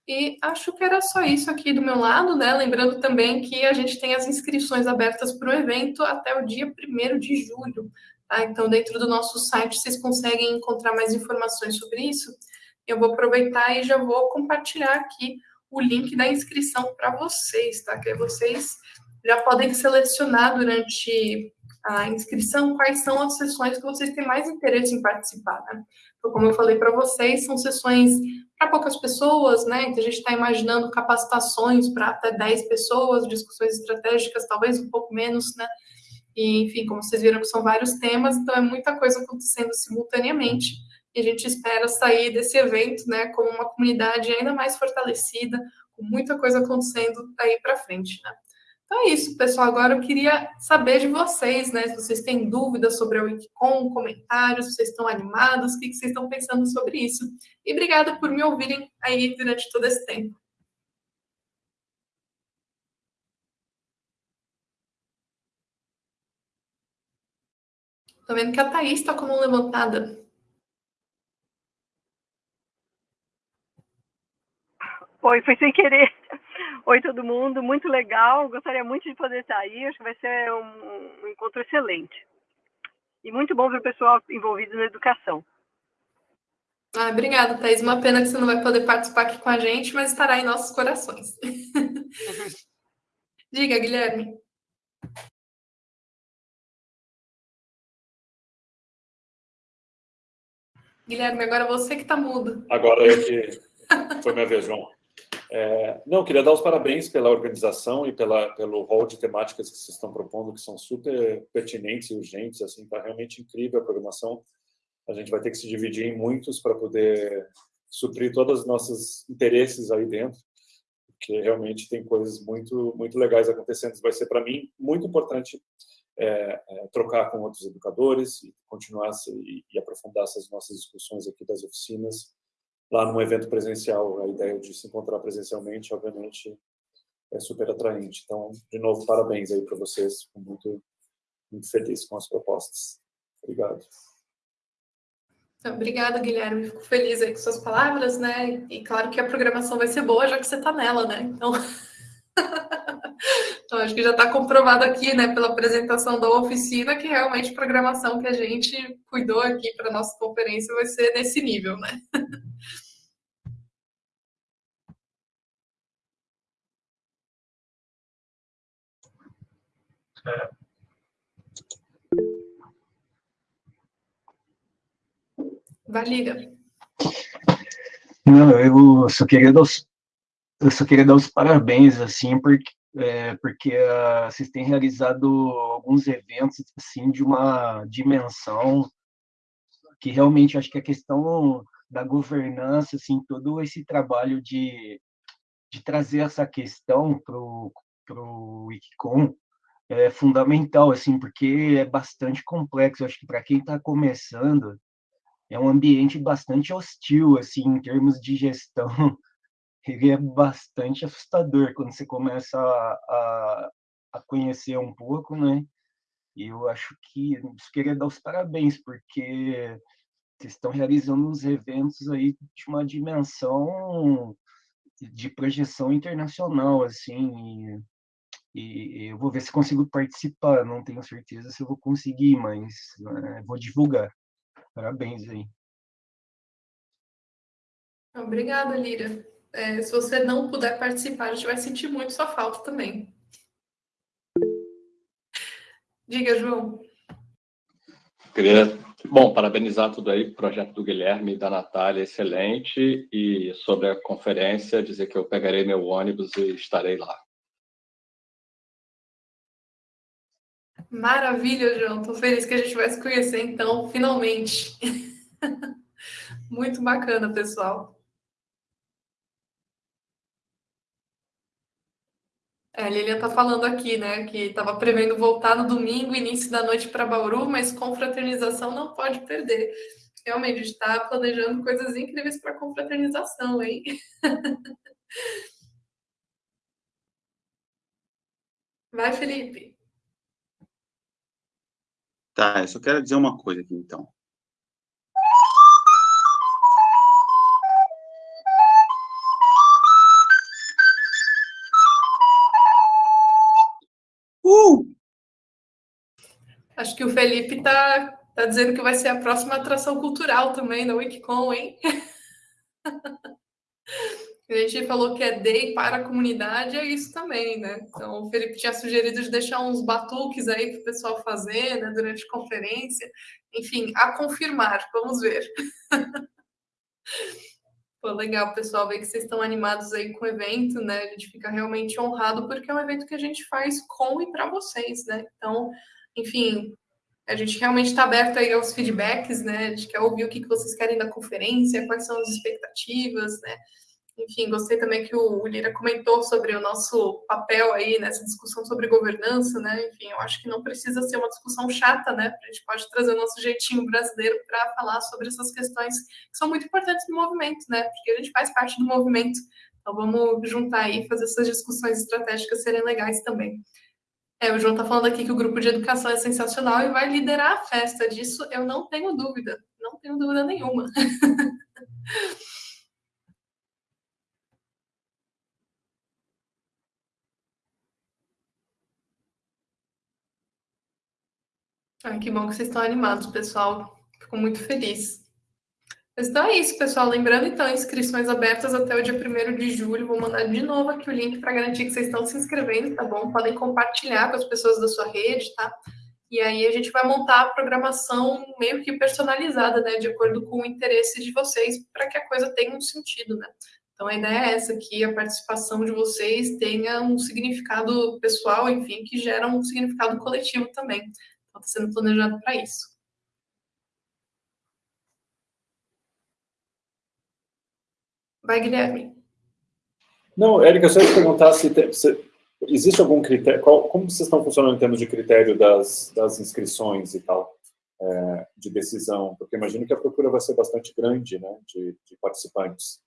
E acho que era só isso aqui do meu lado, né? Lembrando também que a gente tem as inscrições abertas para o evento até o dia 1 de julho. Tá? Então, dentro do nosso site, vocês conseguem encontrar mais informações sobre isso. Eu vou aproveitar e já vou compartilhar aqui o link da inscrição para vocês, tá? Que vocês já podem selecionar durante a inscrição quais são as sessões que vocês têm mais interesse em participar, né? Então, como eu falei para vocês, são sessões para poucas pessoas, né? Então, a gente está imaginando capacitações para até 10 pessoas, discussões estratégicas, talvez um pouco menos, né? E, enfim, como vocês viram são vários temas, então é muita coisa acontecendo simultaneamente e a gente espera sair desse evento, né, como uma comunidade ainda mais fortalecida, com muita coisa acontecendo aí para frente, né? Então é isso, pessoal. Agora eu queria saber de vocês, né? Se vocês têm dúvidas sobre a Wikicom, comentários, se vocês estão animados, o que vocês estão pensando sobre isso. E obrigada por me ouvirem aí durante todo esse tempo. Estou vendo que a Thaís está com a mão levantada. Oi, foi sem querer. [laughs] Oi, todo mundo. Muito legal. Gostaria muito de poder estar aí. Acho que vai ser um, um encontro excelente. E muito bom ver o pessoal envolvido na educação. Ah, obrigada, Thais. Uma pena que você não vai poder participar aqui com a gente, mas estará em nossos corações. [laughs] Diga, Guilherme. Guilherme, agora você que está mudo. Agora eu que. Foi minha vez, João. É, não, queria dar os parabéns pela organização e pela, pelo rol de temáticas que vocês estão propondo, que são super pertinentes e urgentes, assim, está realmente incrível a programação. A gente vai ter que se dividir em muitos para poder suprir todos os nossos interesses aí dentro, porque realmente tem coisas muito, muito legais acontecendo. Vai ser, para mim, muito importante é, é, trocar com outros educadores e continuar e, e aprofundar essas nossas discussões aqui das oficinas lá num evento presencial. A ideia de se encontrar presencialmente, obviamente, é super atraente. Então, de novo, parabéns aí para vocês. Fico muito, muito feliz com as propostas. Obrigado. Obrigada, Guilherme. Fico feliz aí com suas palavras, né? E claro que a programação vai ser boa, já que você está nela, né? Então, [laughs] então acho que já está comprovado aqui, né, pela apresentação da oficina, que realmente a programação que a gente cuidou aqui para nossa conferência vai ser nesse nível, né? Valida. Não, eu só queria dar os, eu só queria dar os parabéns, assim, porque, é, porque uh, vocês têm realizado alguns eventos, assim, de uma dimensão que realmente acho que a questão da governança, assim, todo esse trabalho de, de trazer essa questão para o Wikicom é fundamental, assim, porque é bastante complexo. Acho que para quem está começando, é um ambiente bastante hostil, assim, em termos de gestão. Ele é bastante assustador quando você começa a, a, a conhecer um pouco, né? E eu acho que eu queria dar os parabéns, porque vocês estão realizando uns eventos aí de uma dimensão de projeção internacional, assim, e, e eu vou ver se consigo participar, não tenho certeza se eu vou conseguir, mas né, vou divulgar. Parabéns aí. Obrigada, Lira. É, se você não puder participar, a gente vai sentir muito sua falta também. Diga, João. Queria, bom, parabenizar tudo aí, o projeto do Guilherme e da Natália, excelente, e sobre a conferência, dizer que eu pegarei meu ônibus e estarei lá. Maravilha, João. Estou feliz que a gente vai se conhecer, então, finalmente. [laughs] Muito bacana, pessoal. A Lilian está falando aqui, né, que estava prevendo voltar no domingo, início da noite para Bauru, mas confraternização não pode perder. Realmente, está planejando coisas incríveis para confraternização, hein? [laughs] Vai, Felipe. Tá, eu só quero dizer uma coisa aqui, então. Acho que o Felipe tá, tá dizendo que vai ser a próxima atração cultural também da Wikicon, hein? [laughs] A gente falou que é day para a comunidade, é isso também, né? Então, o Felipe tinha sugerido de deixar uns batuques aí para o pessoal fazer, né, durante a conferência. Enfim, a confirmar, vamos ver. [laughs] Pô, legal, pessoal, ver que vocês estão animados aí com o evento, né? A gente fica realmente honrado, porque é um evento que a gente faz com e para vocês, né? Então, enfim, a gente realmente está aberto aí aos feedbacks, né? A gente quer ouvir o que vocês querem da conferência, quais são as expectativas, né? Enfim, gostei também que o Lira comentou sobre o nosso papel aí nessa discussão sobre governança, né? Enfim, eu acho que não precisa ser uma discussão chata, né? A gente pode trazer o nosso jeitinho brasileiro para falar sobre essas questões que são muito importantes no movimento, né? Porque a gente faz parte do movimento. Então vamos juntar aí e fazer essas discussões estratégicas serem legais também. É, o João está falando aqui que o grupo de educação é sensacional e vai liderar a festa. Disso eu não tenho dúvida, não tenho dúvida nenhuma. [laughs] Ah, que bom que vocês estão animados, pessoal. Fico muito feliz. Então é isso, pessoal. Lembrando, então, inscrições abertas até o dia 1 de julho. Vou mandar de novo aqui o link para garantir que vocês estão se inscrevendo, tá bom? Podem compartilhar com as pessoas da sua rede, tá? E aí a gente vai montar a programação meio que personalizada, né? De acordo com o interesse de vocês, para que a coisa tenha um sentido, né? Então a ideia é essa, que a participação de vocês tenha um significado pessoal, enfim, que gera um significado coletivo também está sendo planejado para isso. Vai, Guilherme. Não, Érica, só te perguntar se, tem, se, existe algum critério, qual, como vocês estão funcionando em termos de critério das, das inscrições e tal, é, de decisão? Porque imagino que a procura vai ser bastante grande, né, de, de participantes.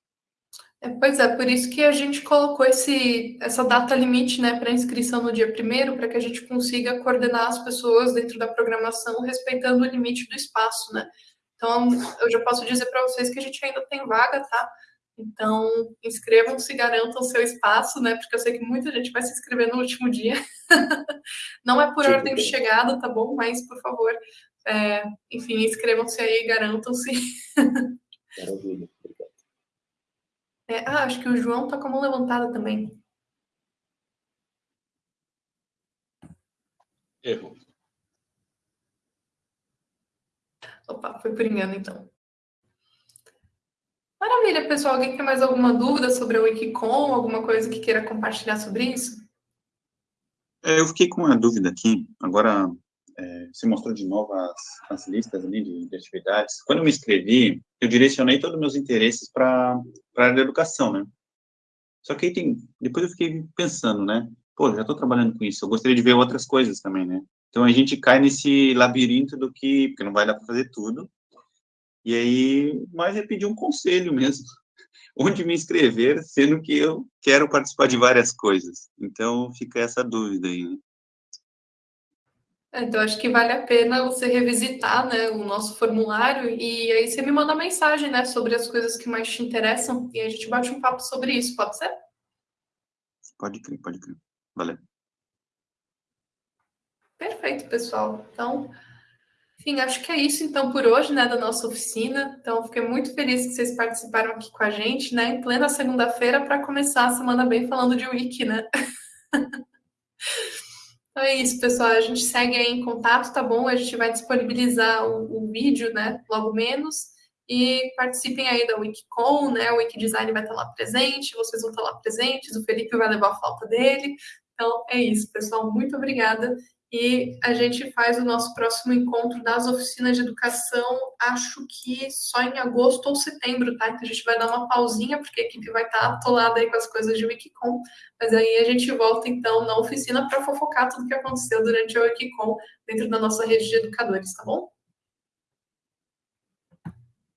É, pois é, por isso que a gente colocou esse, essa data limite né, para inscrição no dia primeiro, para que a gente consiga coordenar as pessoas dentro da programação, respeitando o limite do espaço, né? Então, eu já posso dizer para vocês que a gente ainda tem vaga, tá? Então, inscrevam-se, garantam seu espaço, né? Porque eu sei que muita gente vai se inscrever no último dia. [laughs] Não é por Sim, ordem de chegada, tá bom? Mas, por favor, é, enfim, inscrevam-se aí, garantam-se. [laughs] Maravilha, obrigado. É, ah, acho que o João tá com a mão levantada também. Erro. Opa, foi por engano, então. Maravilha, pessoal. Alguém tem mais alguma dúvida sobre a Wikicom? Alguma coisa que queira compartilhar sobre isso? É, eu fiquei com uma dúvida aqui. Agora, é, você mostrou de novo as, as listas ali de, de, atividades. Quando eu me inscrevi, eu direcionei todos os meus interesses para a área da educação, né? Só que aí tem, depois eu fiquei pensando, né? Pô, já estou trabalhando com isso, eu gostaria de ver outras coisas também, né? Então a gente cai nesse labirinto do que, porque não vai dar para fazer tudo, e aí, mas é pedir um conselho mesmo, [laughs] onde me inscrever, sendo que eu quero participar de várias coisas. Então, fica essa dúvida aí. Né? É, então, acho que vale a pena você revisitar né, o nosso formulário e aí você me manda mensagem né, sobre as coisas que mais te interessam e a gente bate um papo sobre isso, pode ser? Pode crer, pode crer. Valeu. Perfeito, pessoal. Então, enfim, acho que é isso então por hoje, né, da nossa oficina. Então, fiquei muito feliz que vocês participaram aqui com a gente, né, em plena segunda-feira para começar a semana bem falando de Wiki, né? [laughs] então é isso, pessoal. A gente segue aí em contato, tá bom? A gente vai disponibilizar o, o vídeo, né, logo menos. E participem aí da Wikicon, né? O Wikidesign vai estar lá presente, vocês vão estar lá presentes, o Felipe vai levar a falta dele. Então é isso, pessoal. Muito obrigada e a gente faz o nosso próximo encontro das oficinas de educação, acho que só em agosto ou setembro, tá? Então a gente vai dar uma pausinha, porque a equipe vai estar atolada aí com as coisas de Wikicom, mas aí a gente volta então na oficina para fofocar tudo que aconteceu durante a Wikicom dentro da nossa rede de educadores, tá bom?